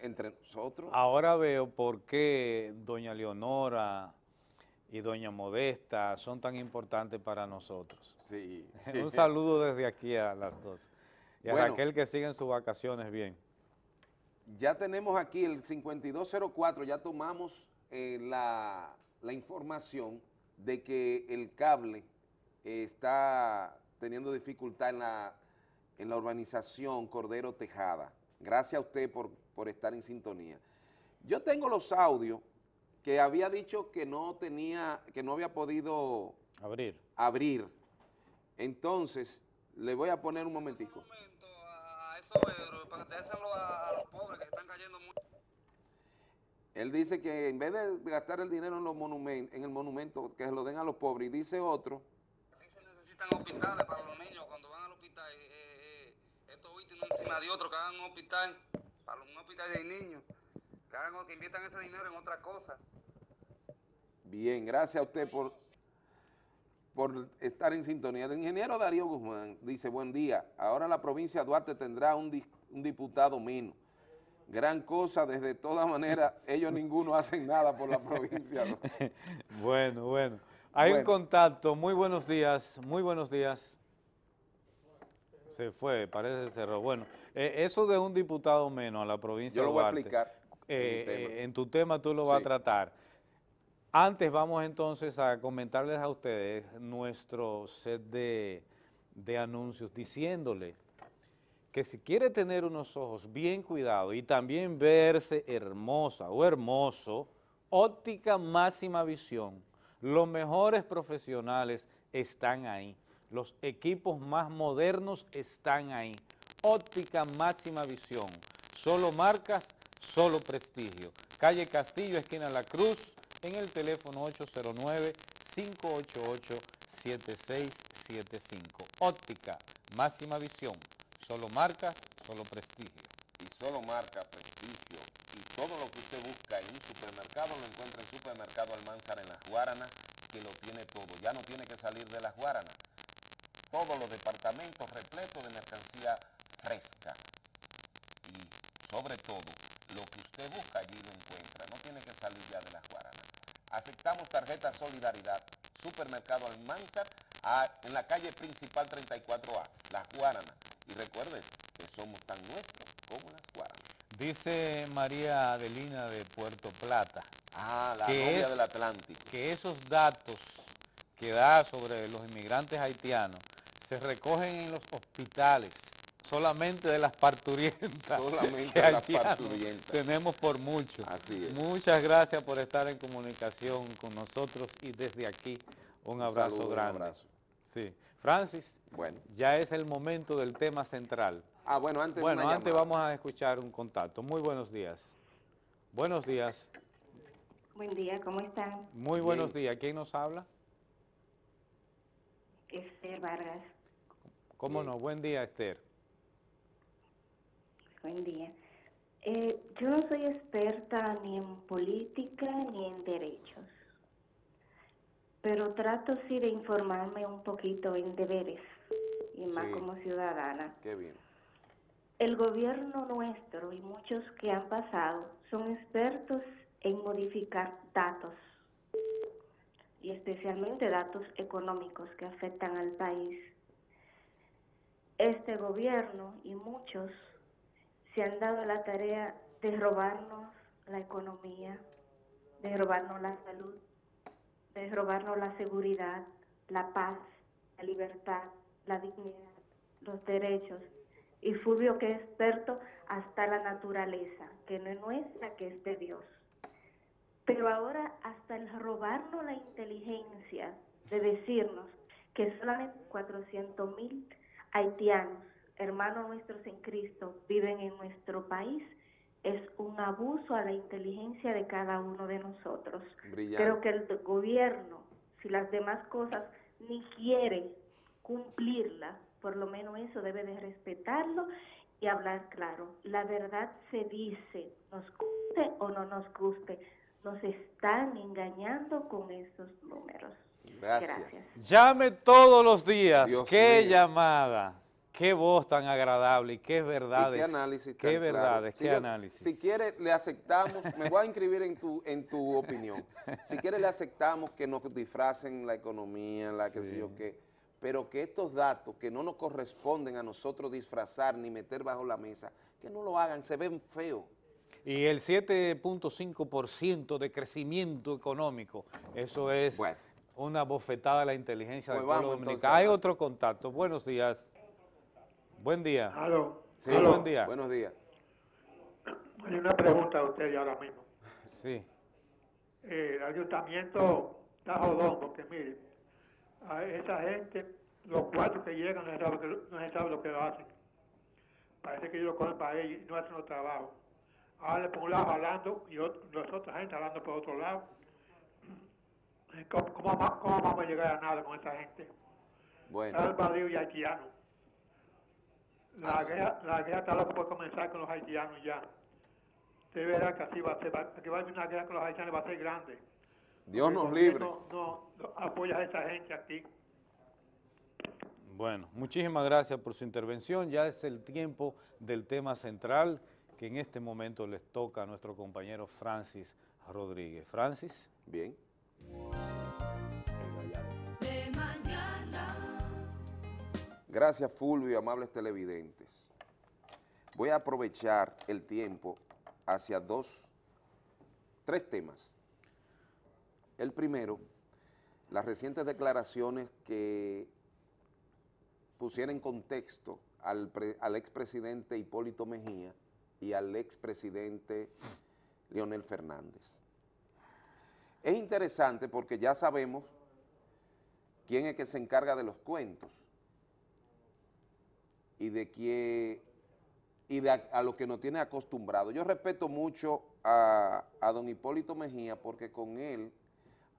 entre nosotros. Ahora veo por qué doña Leonora y doña Modesta son tan importantes para nosotros. Sí. Un saludo desde aquí a las dos. Y a. Raquel que sigue en sus vacaciones bien. Ya tenemos aquí el 5204, ya tomamos eh, la, la información de que el cable eh, está teniendo dificultad en la, en la urbanización Cordero Tejada. Gracias a usted por, por estar en sintonía. Yo tengo los audios que había dicho que no tenía, que no había podido abrir. abrir. Entonces, le voy a poner un momentico. Él dice que en vez de gastar el dinero en los monumentos, en el monumento, que se lo den a los pobres. Y dice otro, necesitan hospitales para los niños cuando van al hospital. eh, eh, estos últimos encima de otros que hagan un hospital, para un hospital de niños, que, hagan, que inviertan ese dinero en otra cosa. bien, gracias a usted por, por estar en sintonía. El ingeniero Darío Guzmán dice, buen día, ahora la provincia de Duarte tendrá un, dis- un diputado menos. Gran cosa, desde todas maneras, ellos ninguno hacen nada por la provincia. ¿no? Bueno, bueno. Hay un contacto. Muy buenos días, muy buenos días. Se fue, parece que cerró. Bueno, eh, eso de un diputado menos a la provincia Yo lo de voy a explicar eh, eh, en tu tema tú lo vas a tratar. Antes vamos entonces a comentarles a ustedes nuestro set de, de anuncios diciéndole que si quiere tener unos ojos bien cuidados y también verse hermosa o hermoso, óptica máxima visión, los mejores profesionales están ahí, los equipos más modernos están ahí, óptica máxima visión, solo marcas, solo prestigio. Calle Castillo, esquina La Cruz, en el teléfono 809-588-7675. Óptica, máxima visión, solo marca, solo prestigio. Y solo marca, prestigio y todo lo que usted busca en un supermercado lo encuentra en Supermercado Almanzar en Las Guaranas, que lo tiene todo. Ya no tiene que salir de Las Guaranas. Todos los departamentos repletos de mercancía fresca. Y sobre todo, lo que usted busca allí lo encuentra. No tiene que salir ya de Las Guaranas. Aceptamos tarjeta Solidaridad, Supermercado Almanzar, a- en la calle principal 34A, Las Guaranas. Y recuerden que somos tan nuestros como Las Guaranas. Dice María Adelina de Puerto Plata. Ah, la novia es- del Atlántico. Que esos datos que da sobre los inmigrantes haitianos se recogen en los hospitales, solamente de las parturientas. Solamente de las parturientas. Tenemos por mucho. Así es. Muchas gracias por estar en comunicación con nosotros y desde aquí un, Un abrazo saludo, un grande. abrazo. Sí. Francis, Bueno. ya es el momento del tema central. Ah, bueno, antes Bueno, una antes llamada. vamos a escuchar un contacto. Muy buenos días. Buenos días. Buen día, ¿cómo están? Muy buenos días. ¿Quién nos habla? Esther Vargas, ¿Cómo no? Buen día, Esther. buen día. Eh, yo no soy experta ni en política ni en derechos, pero trato sí de informarme un poquito en deberes y más Sí. como ciudadana. Qué bien. El gobierno nuestro y muchos que han pasado son expertos en modificar datos y especialmente datos económicos que afectan al país. Este gobierno y muchos se han dado la tarea de robarnos la economía, de robarnos la salud, de robarnos la seguridad, la paz, la libertad, la dignidad, los derechos. Y Fulvio que es experto hasta la naturaleza, que no es nuestra, que es de Dios. Pero ahora hasta el robarnos la inteligencia de decirnos que solamente 400 mil haitianos, hermanos nuestros en Cristo, viven en nuestro país, es un abuso a la inteligencia de cada uno de nosotros. Brillante. Creo que el gobierno, si las demás cosas ni quiere cumplirla, por lo menos eso debe de respetarlo y hablar claro. La verdad se dice, nos guste o no nos guste, nos están engañando con esos números. Gracias. Llame todos los días. Dios qué mío. llamada. Qué voz tan agradable y qué ¿Y verdades. qué análisis Qué tan claro? Si qué yo- análisis. Si quiere, le aceptamos, me voy a inscribir en tu, en tu opinión. Si quiere, le aceptamos que nos disfracen la economía, la que sé Sí. yo qué, pero que estos datos que no nos corresponden a nosotros disfrazar ni meter bajo la mesa, que no lo hagan, se ven feos. Y el 7.5% de crecimiento económico, eso es una bofetada a la inteligencia Pues del pueblo vamos, dominicano. Hay otro contacto. Buenos días. Buen día. Aló. Sí, Aló. buen día. Buenos días. Hay una pregunta a usted ya ahora mismo. Sí. Eh, el ayuntamiento está jodón porque mire, a esa gente, los cuatro que llegan no se sabe, que- no se sabe lo que lo hacen. Parece que ellos lo cogen para ellos y no hacen los trabajos. Ahora por un lado hablando y otro, los otros gente hablando por otro lado. ¿Cómo, cómo, cómo vamos a llegar a nada con esa gente? Bueno. Baldío y haitiano. La Así. guerra, la guerra está loca por comenzar con los haitianos ya. Usted verá que así va a ser, que va a haber una guerra con los haitianos va a ser grande. Dios nos libre. No, no apoya a esa gente aquí. Bueno, muchísimas gracias por su intervención. Ya es el tiempo del tema central que en este momento les toca a nuestro compañero Francis Rodríguez. Francis. Bien. De mañana. Gracias Fulvio, amables televidentes. Voy a aprovechar el tiempo hacia dos, tres temas. El primero, las recientes declaraciones que pusieron en contexto al, al expresidente Hipólito Mejía y al expresidente Leonel Fernández. Es interesante porque ya sabemos quién es que se encarga de los cuentos y de que y de a, a lo que nos tiene acostumbrado. Yo respeto mucho a don Hipólito Mejía porque con él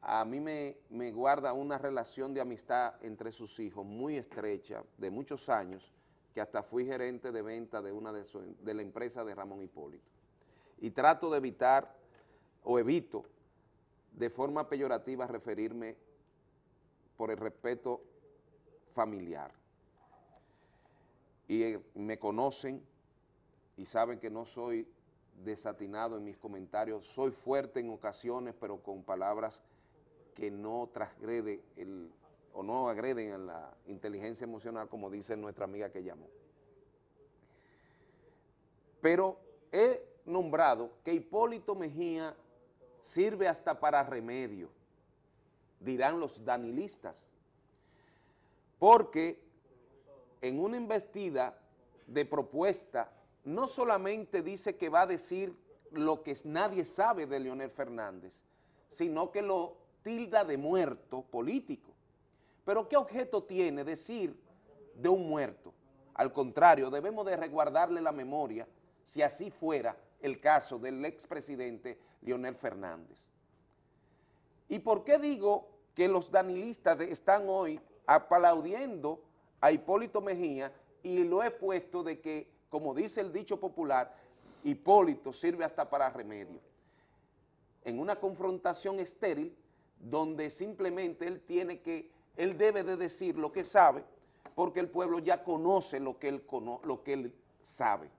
a mí me, guarda una relación de amistad entre sus hijos muy estrecha, de muchos años, que hasta fui gerente de venta de una de, su- de la empresa de Ramón Hipólito. Y trato de evitar, o evito, de forma peyorativa referirme por el respeto familiar. Y eh, me conocen y saben que no soy desatinado en mis comentarios, soy fuerte en ocasiones, pero con palabras que no transgrede el, o no agreden a la inteligencia emocional, como dice nuestra amiga que llamó. Pero he nombrado que Hipólito Mejía sirve hasta para remedio, dirán los danilistas, porque en una investida de propuesta no solamente dice que va a decir lo que nadie sabe de Leonel Fernández, sino que lo tilda de muerto político. Pero ¿qué objeto tiene decir de un muerto? Al contrario, debemos de resguardarle la memoria si así fuera el caso del expresidente Leonel Fernández. ¿Y por qué digo que los danilistas están hoy aplaudiendo a Hipólito Mejía y lo he puesto de que, como dice el dicho popular, Hipólito sirve hasta para remedio? En una confrontación estéril donde simplemente él tiene que, él debe de decir lo que sabe porque el pueblo ya conoce lo que él, cono- lo que él sabe.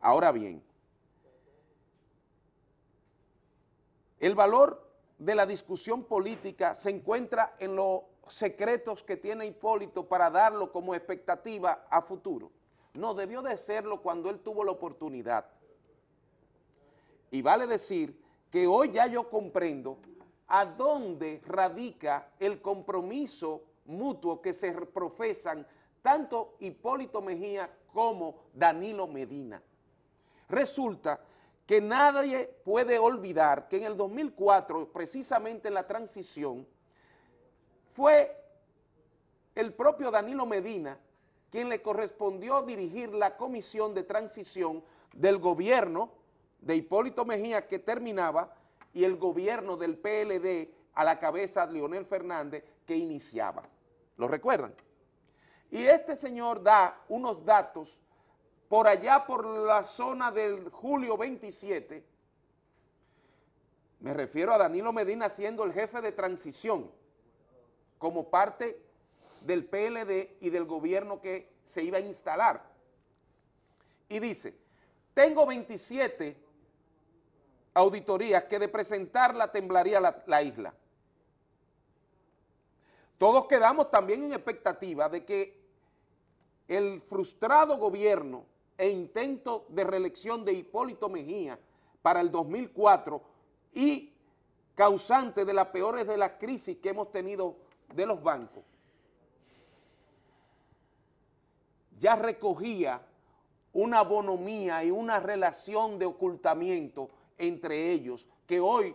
Ahora bien, el valor de la discusión política se encuentra en los secretos que tiene Hipólito para darlo como expectativa a futuro. No, debió de serlo cuando él tuvo la oportunidad. Y vale decir que hoy ya yo comprendo a dónde radica el compromiso mutuo que se profesan tanto Hipólito Mejía como Danilo Medina. Resulta que nadie puede olvidar que en el 2004, precisamente en la transición, fue el propio Danilo Medina quien le correspondió dirigir la comisión de transición del gobierno de Hipólito Mejía que terminaba y el gobierno del PLD a la cabeza de Leonel Fernández que iniciaba. ¿Lo recuerdan? Y este señor da unos datos por allá por la zona del julio 27, me refiero a Danilo Medina siendo el jefe de transición como parte del PLD y del gobierno que se iba a instalar. Y dice, tengo 27 auditorías que de presentarla temblaría la, la isla. Todos quedamos también en expectativa de que el frustrado gobierno e intento de reelección de Hipólito Mejía para el 2004 y causante de las peores de las crisis que hemos tenido de los bancos, ya recogía una bonomía y una relación de ocultamiento entre ellos, que hoy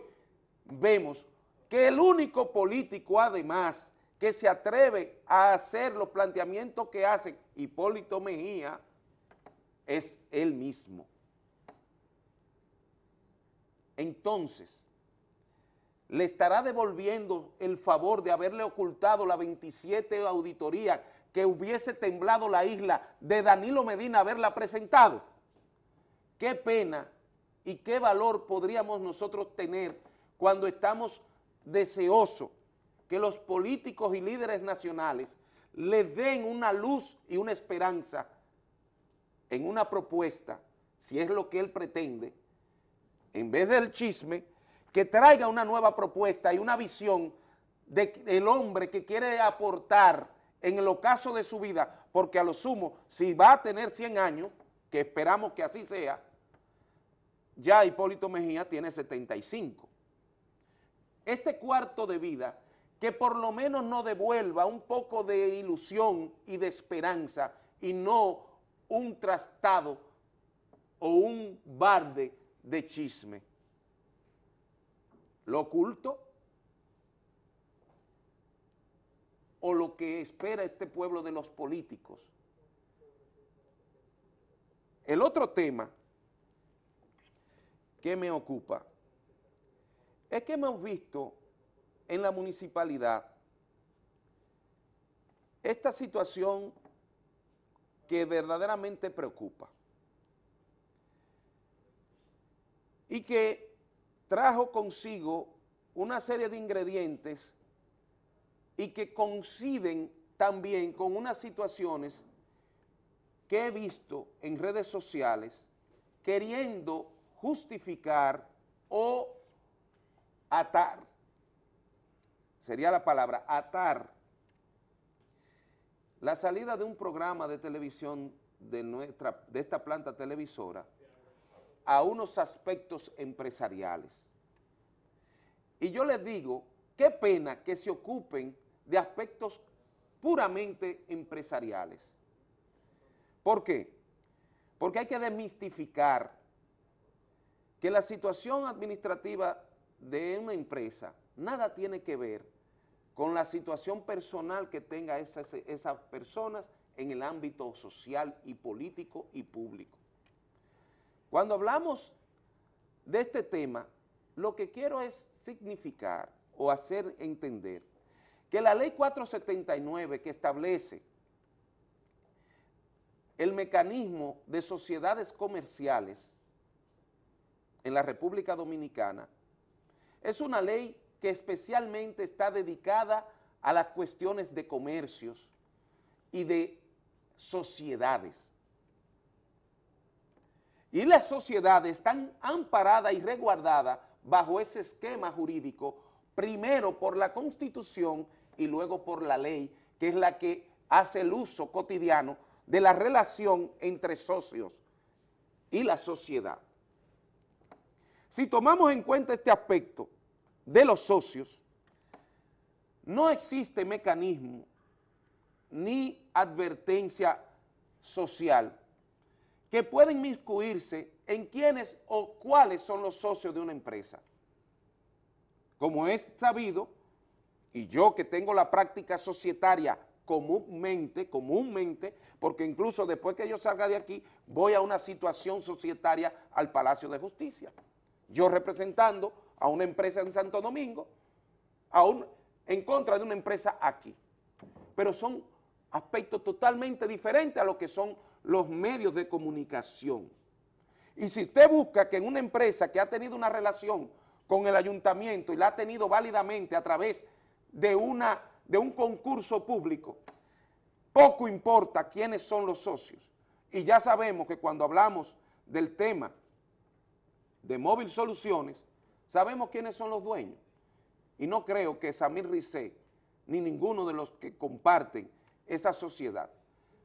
vemos que el único político además que se atreve a hacer los planteamientos que hace Hipólito Mejía es él mismo. Entonces, le estará devolviendo el favor de haberle ocultado la 27 auditoría que hubiese temblado la isla de Danilo Medina haberla presentado. Qué pena y qué valor podríamos nosotros tener cuando estamos deseosos que los políticos y líderes nacionales le den una luz y una esperanza en una propuesta, si es lo que él pretende, en vez del chisme, que traiga una nueva propuesta y una visión del hombre que quiere aportar en el ocaso de su vida, porque a lo sumo, si va a tener 100 años, que esperamos que así sea, ya Hipólito Mejía tiene 75. Este cuarto de vida, que por lo menos nos devuelva un poco de ilusión y de esperanza y no un trastado o un barde de chisme. Lo oculto o lo que espera este pueblo de los políticos El otro tema que me ocupa es que hemos visto en la municipalidad esta situación que verdaderamente preocupa y que trajo consigo una serie de ingredientes y que coinciden también con unas situaciones que he visto en redes sociales queriendo justificar o atar, sería la palabra, atar la salida de un programa de televisión de, nuestra, de esta planta televisora a unos aspectos empresariales. Y yo les digo, qué pena que se ocupen de aspectos puramente empresariales. ¿Por qué? Porque hay que desmistificar que la situación administrativa de una empresa nada tiene que ver con la situación personal que tenga esas, esas personas en el ámbito social y político y público. Cuando hablamos de este tema, lo que quiero es significar o hacer entender que la ley 479 que establece el mecanismo de sociedades comerciales en la República Dominicana es una ley que especialmente está dedicada a las cuestiones de comercios y de sociedades. Y las sociedades están amparadas y resguardadas bajo ese esquema jurídico, primero por la Constitución y luego por la ley, que es la que hace el uso cotidiano de la relación entre socios y la sociedad. Si tomamos en cuenta este aspecto de los socios, no existe mecanismo ni advertencia social que pueda inmiscuirse en quiénes o cuáles son los socios de una empresa. Como es sabido, y yo que tengo la práctica societaria comúnmente, comúnmente, porque incluso después que yo salga de aquí, voy a una situación societaria al Palacio de Justicia. Yo representando a una empresa en Santo Domingo, a en contra de una empresa aquí. Pero son aspectos totalmente diferentes a lo que son los medios de comunicación. Y si usted busca que en una empresa que ha tenido una relación con el ayuntamiento y la ha tenido válidamente a través de, una, de un concurso público, poco importa quiénes son los socios. Y ya sabemos que cuando hablamos del tema de Móvil Soluciones, sabemos quiénes son los dueños. Y no creo que Samir Rizé, ni ninguno de los que comparten esa sociedad,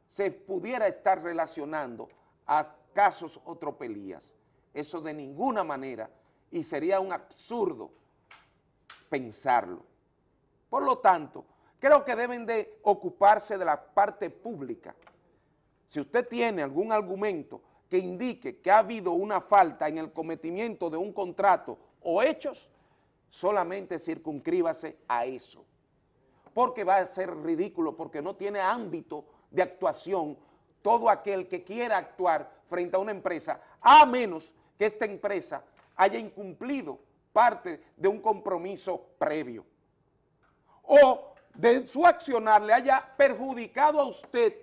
se pudiera estar relacionando a casos o tropelías. Eso de ninguna manera, y sería un absurdo pensarlo. Por lo tanto, creo que deben de ocuparse de la parte pública. Si usted tiene algún argumento que indique que ha habido una falta en el cometimiento de un contrato o hechos, solamente circunscríbase a eso. Porque va a ser ridículo, porque no tiene ámbito de actuación todo aquel que quiera actuar frente a una empresa, a menos que esta empresa haya incumplido parte de un compromiso previo. O de su accionar le haya perjudicado a usted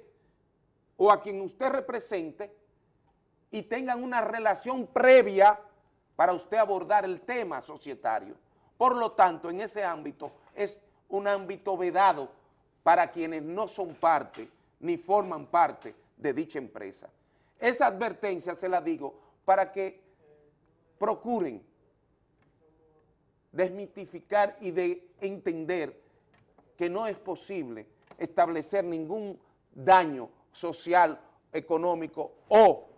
o a quien usted represente y tengan una relación previa para usted abordar el tema societario. Por lo tanto, en ese ámbito es un ámbito vedado para quienes no son parte ni forman parte de dicha empresa. Esa advertencia se la digo para que procuren desmitificar y de entender que no es posible establecer ningún daño social, económico o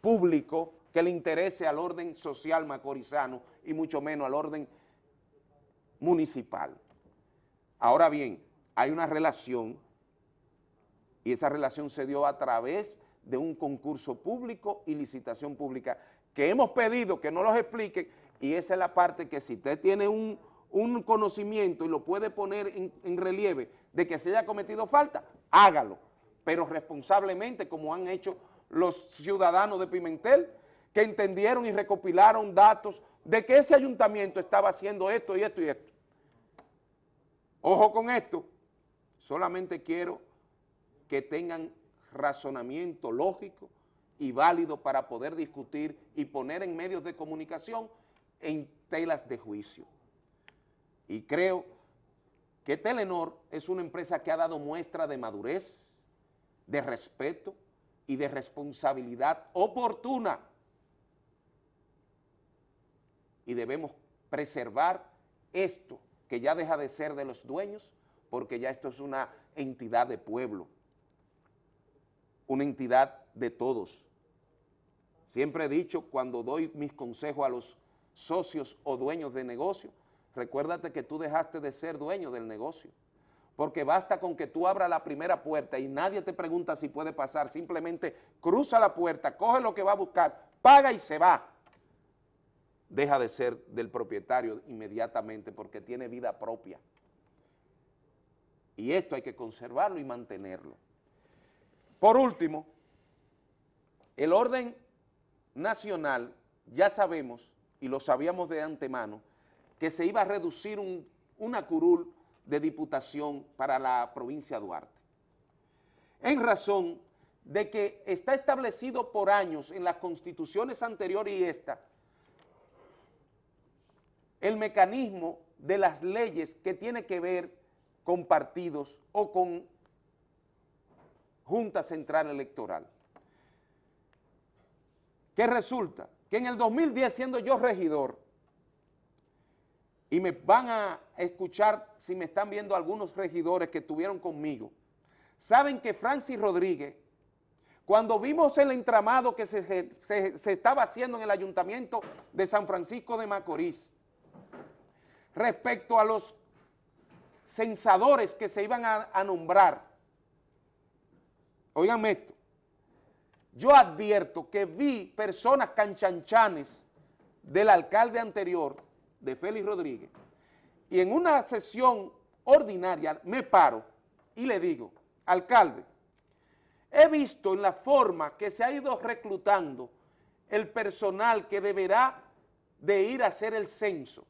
público que le interese al orden social macorizano y mucho menos al orden municipal. Ahora bien, hay una relación y esa relación se dio a través de un concurso público y licitación pública que hemos pedido que no los expliquen y esa es la parte que si usted tiene un, conocimiento y lo puede poner en, en relieve de que se haya cometido falta, hágalo, pero responsablemente como han hecho los ciudadanos de Pimentel que entendieron y recopilaron datos de que ese ayuntamiento estaba haciendo esto y esto y esto. Ojo con esto, solamente quiero que tengan razonamiento lógico y válido para poder discutir y poner en medios de comunicación en telas de juicio. Y creo que Telenor es una empresa que ha dado muestra de madurez, de respeto y de responsabilidad oportuna. Y debemos preservar esto, que ya deja de ser de los dueños, porque ya esto es una entidad de pueblo, una entidad de todos. Siempre he dicho, cuando doy mis consejos a los socios o dueños de negocio, recuérdate que tú dejaste de ser dueño del negocio, porque basta con que tú abras la primera puerta y nadie te pregunta si puede pasar, simplemente cruza la puerta, coge lo que va a buscar, paga y se va. Deja de ser del propietario inmediatamente porque tiene vida propia. Y esto hay que conservarlo y mantenerlo. Por último, el orden nacional, ya sabemos, y lo sabíamos de antemano, que se iba a reducir un, una curul de diputación para la provincia de Duarte. En razón de que está establecido por años en las constituciones anteriores y esta, el mecanismo de las leyes que tiene que ver con partidos o con Junta Central Electoral. ¿Qué resulta? Que en el 2010, siendo yo regidor, y me van a escuchar si me están viendo algunos regidores que estuvieron conmigo, saben que Francis Rodríguez, cuando vimos el entramado que se, se, se, estaba haciendo en el ayuntamiento de San Francisco de Macorís, respecto a los censadores que se iban a, a nombrar, oigan esto, yo advierto que vi personas canchanchanes del alcalde anterior, de Félix Rodríguez, y en una sesión ordinaria me paro y le digo, alcalde, he visto en la forma que se ha ido reclutando el personal que deberá de ir a hacer el censo,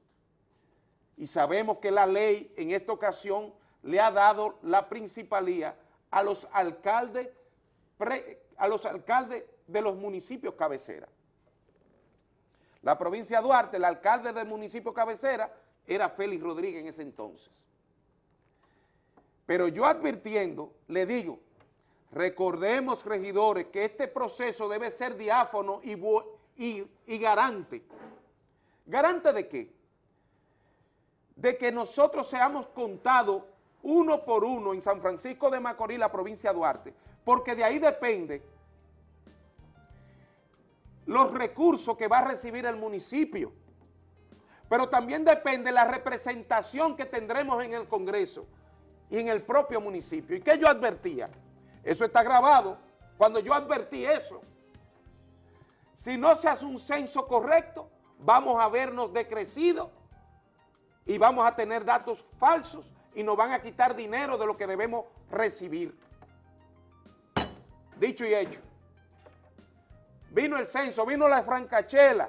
y sabemos que la ley en esta ocasión le ha dado la principalía a los alcaldes a los alcaldes de los municipios cabecera. La provincia de Duarte, el alcalde del municipio cabecera era Félix Rodríguez en ese entonces. Pero yo advirtiendo, le digo, recordemos, regidores, que este proceso debe ser diáfono y, y, y garante. ¿Garante de qué? De que nosotros seamos contados uno por uno en San Francisco de Macorís, la provincia de Duarte, porque de ahí depende los recursos que va a recibir el municipio, pero también depende la representación que tendremos en el Congreso y en el propio municipio. ¿Y qué yo advertía? Eso está grabado, cuando yo advertí eso. Si no se hace un censo correcto, vamos a vernos decrecidos y vamos a tener datos falsos y nos van a quitar dinero de lo que debemos recibir. Dicho y hecho. Vino el censo, vino la francachela,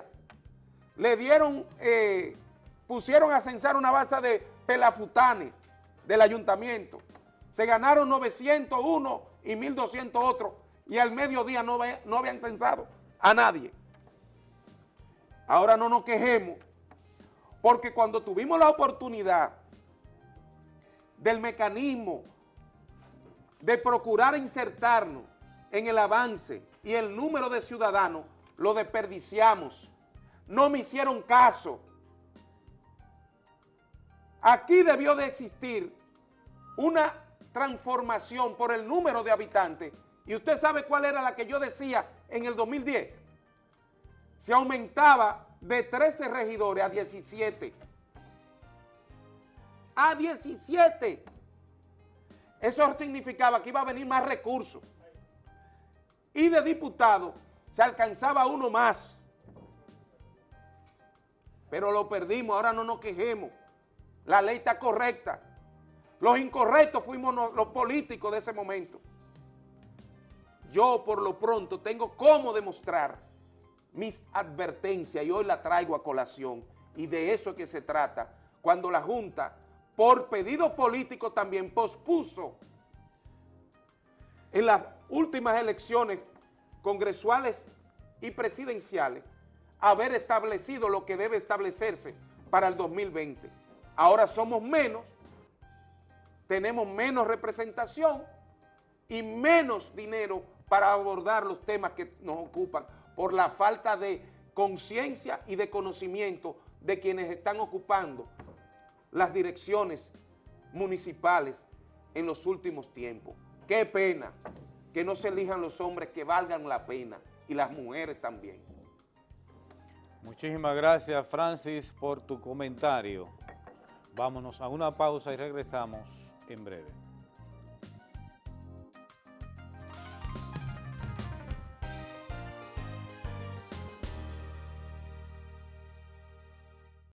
le dieron, eh, pusieron a censar una balsa de pelafutanes del ayuntamiento. Se ganaron 901 y 1200 otros y al mediodía no, no habían censado a nadie. Ahora no nos quejemos, porque cuando tuvimos la oportunidad del mecanismo de procurar insertarnos en el avance y el número de ciudadanos, lo desperdiciamos. No me hicieron caso. Aquí debió de existir una transformación por el número de habitantes. ¿Y usted sabe cuál era la que yo decía en el 2010? Se aumentaba de 13 regidores a 17. A 17. Eso significaba que iba a venir más recursos y de diputado se alcanzaba uno más. Pero lo perdimos, ahora no nos quejemos. La ley está correcta. Los incorrectos fuimos los políticos de ese momento. yo por lo pronto tengo cómo demostrar mis advertencias y hoy la traigo a colación y de eso es que se trata cuando la Junta, por pedido político también, pospuso en las últimas elecciones congresuales y presidenciales haber establecido lo que debe establecerse para el 2020. Ahora somos menos, tenemos menos representación y menos dinero para abordar los temas que nos ocupan por la falta de conciencia y de conocimiento de quienes están ocupando las direcciones municipales en los últimos tiempos. Qué pena que no se elijan los hombres que valgan la pena y las mujeres también. Muchísimas gracias, Francis, por tu comentario. Vámonos a una pausa y regresamos en breve.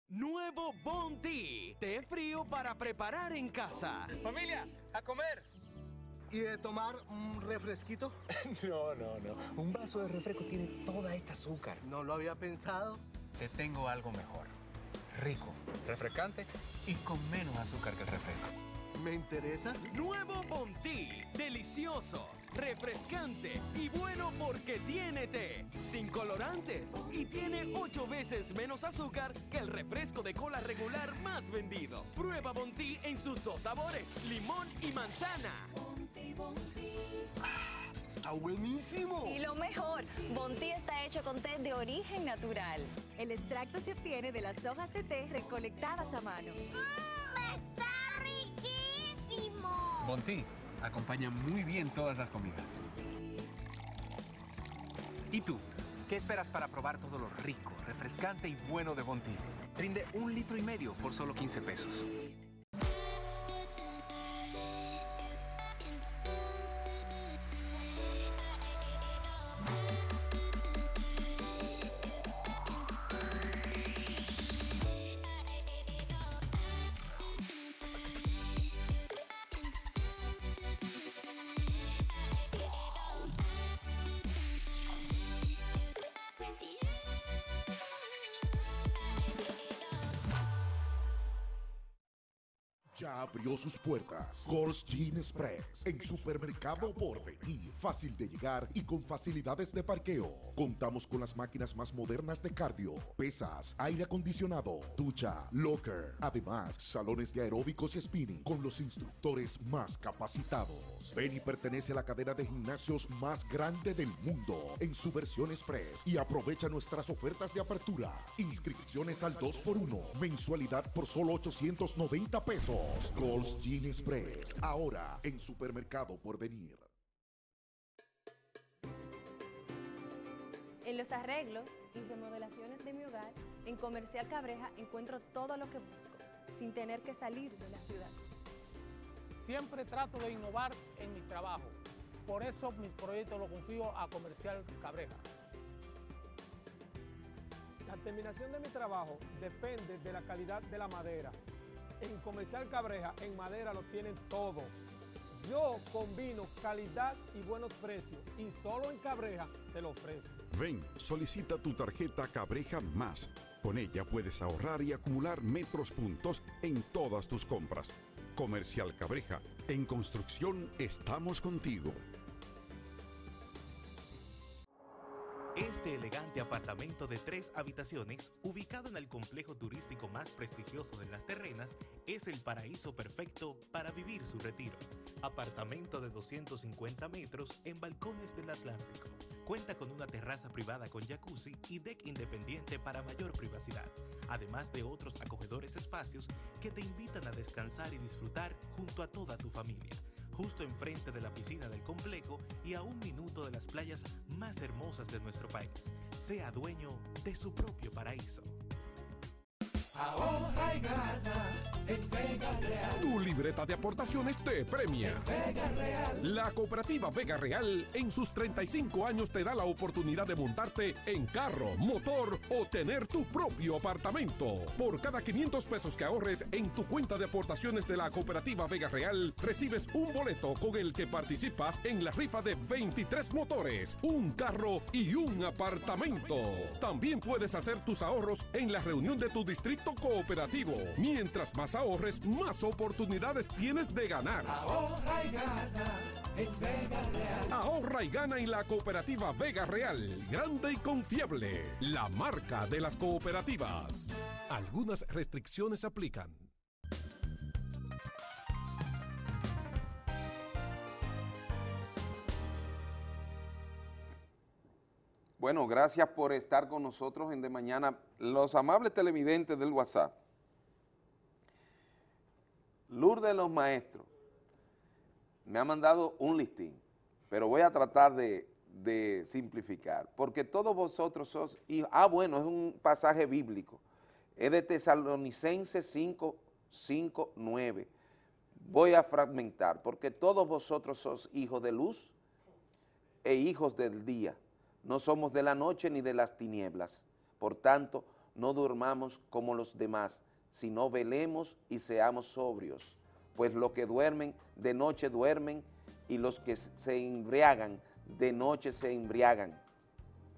Nuevo Bounty, té frío para preparar en casa. Familia, a comer. ¿Y de tomar un refresquito? No, no, no. Un vaso de refresco tiene toda esta azúcar. No lo había pensado. Te tengo algo mejor. Rico, refrescante y con menos azúcar que el refresco. ¿Me interesa? Nuevo Bounty, delicioso, refrescante y bueno porque tiene té, sin colorantes y tiene ocho veces menos azúcar que el refresco de cola regular más vendido. Prueba Bounty en sus dos sabores, limón y manzana. ¡Está buenísimo! Y lo mejor, Bonti está hecho con té de origen natural. El extracto se obtiene de las hojas de té recolectadas a mano. ¡Está riquísimo! Bonti acompaña muy bien todas las comidas. ¿Y tú? ¿Qué esperas para probar todo lo rico, refrescante y bueno de Bonti? Rinde un litro y medio por solo 15 pesos. Abrió sus puertas Gold's Gin Express en Supermercado Porvenir. Fácil de llegar y con facilidades de parqueo. Contamos con las máquinas más modernas de cardio, pesas, aire acondicionado, ducha, locker. Además, salones de aeróbicos y spinning con los instructores más capacitados. Ven y pertenece a la cadena de gimnasios más grande del mundo en su versión Express y aprovecha nuestras ofertas de apertura. Inscripciones al 2x1, mensualidad por solo 890 pesos. Gold's Gin Express, ahora en Supermercado Porvenir. En los arreglos y remodelaciones de mi hogar, en Comercial Cabreja encuentro todo lo que busco, sin tener que salir de la ciudad. Siempre trato de innovar en mi trabajo. Por eso mis proyectos los confío a Comercial Cabreja. La terminación de mi trabajo depende de la calidad de la madera. En Comercial Cabreja, en madera lo tienen todo. Yo combino calidad y buenos precios y solo en Cabreja te lo ofrezco. Ven, solicita tu tarjeta Cabreja Más. Con ella puedes ahorrar y acumular metros puntos en todas tus compras. Comercial Cabreja, en construcción estamos contigo. Este elegante apartamento de tres habitaciones, ubicado en el complejo turístico más prestigioso de Las Terrenas, es el paraíso perfecto para vivir su retiro. Apartamento de 250 metros en balcones del Atlántico. Cuenta con una terraza privada con jacuzzi y deck independiente para mayor privacidad, además de otros acogedores espacios que te invitan a descansar y disfrutar junto a toda tu familia justo enfrente de la piscina del complejo y a un minuto de las playas más hermosas de nuestro país. Sea dueño de su propio paraíso. Ahorra y gana en Vega Real. Tu libreta de aportaciones te premia. Vega Real. La cooperativa Vega Real en sus 35 años te da la oportunidad de montarte en carro, motor o tener tu propio apartamento. Por cada 500 pesos que ahorres en tu cuenta de aportaciones de la cooperativa Vega Real, recibes un boleto con el que participas en la rifa de 23 motores, un carro y un apartamento. También puedes hacer tus ahorros en la reunión de tu distrito cooperativo. Mientras más ahorres, más oportunidades tienes de ganar. Ahorra y gana en Vega Real. Ahorra y gana en la cooperativa Vega Real, grande y confiable, la marca de las cooperativas. Algunas restricciones aplican. Bueno, gracias por estar con nosotros en De Mañana. Los amables televidentes del WhatsApp. Lourdes los Maestros me ha mandado un listín, pero voy a tratar de, simplificar, porque todos vosotros sos hijos, ah bueno, es un pasaje bíblico, es de Tesalonicenses 5, 5, 9, voy a fragmentar, porque todos vosotros sos hijos de luz e hijos del día, no somos de la noche ni de las tinieblas, por tanto, no durmamos como los demás, sino velemos y seamos sobrios, pues los que duermen de noche duermen y los que se embriagan de noche se embriagan.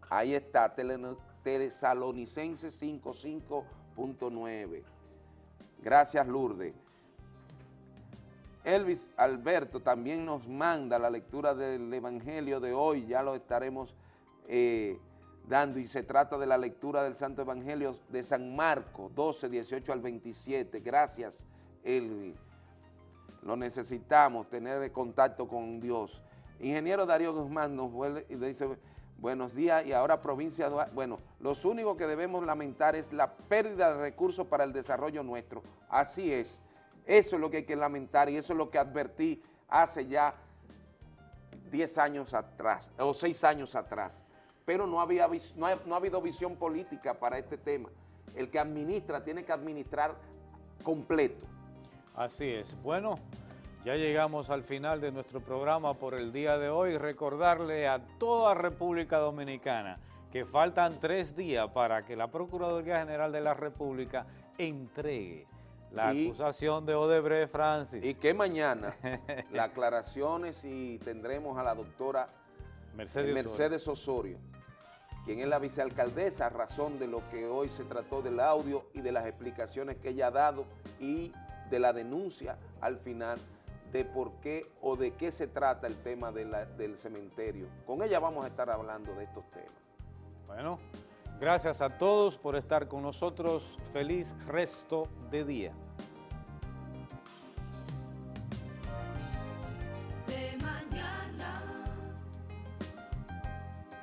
Ahí está, Tesalonicenses 5.5.9. Gracias, Lourdes. Elvis Alberto también nos manda la lectura del Evangelio de hoy, ya lo estaremos eh, dando, y se trata de la lectura del Santo Evangelio de San Marcos 12, 18 al 27. Gracias, Elvis. Lo necesitamos, tener contacto con Dios. Ingeniero Darío Guzmán nos vuelve y dice, buenos días, y ahora provincia, bueno, los únicos que debemos lamentar es la pérdida de recursos para el desarrollo nuestro. Así es, eso es lo que hay que lamentar y eso es lo que advertí hace ya 10 años atrás, o 6 años atrás. Pero no, había, no, ha, no ha habido visión política para este tema. El que administra tiene que administrar completo. Así es. Bueno, ya llegamos al final de nuestro programa por el día de hoy. Recordarle a toda República Dominicana que faltan tres días para que la Procuraduría General de la República entregue la Y- acusación de Odebrecht Francis. Y que mañana las aclaraciones y tendremos a la doctora Mercedes Mercedes Osorio, quien es la vicealcaldesa a razón de lo que hoy se trató del audio y de las explicaciones que ella ha dado y de la denuncia al final de por qué o de qué se trata el tema de del cementerio. Con ella vamos a estar hablando de estos temas. Bueno, gracias a todos por estar con nosotros. Feliz resto de día.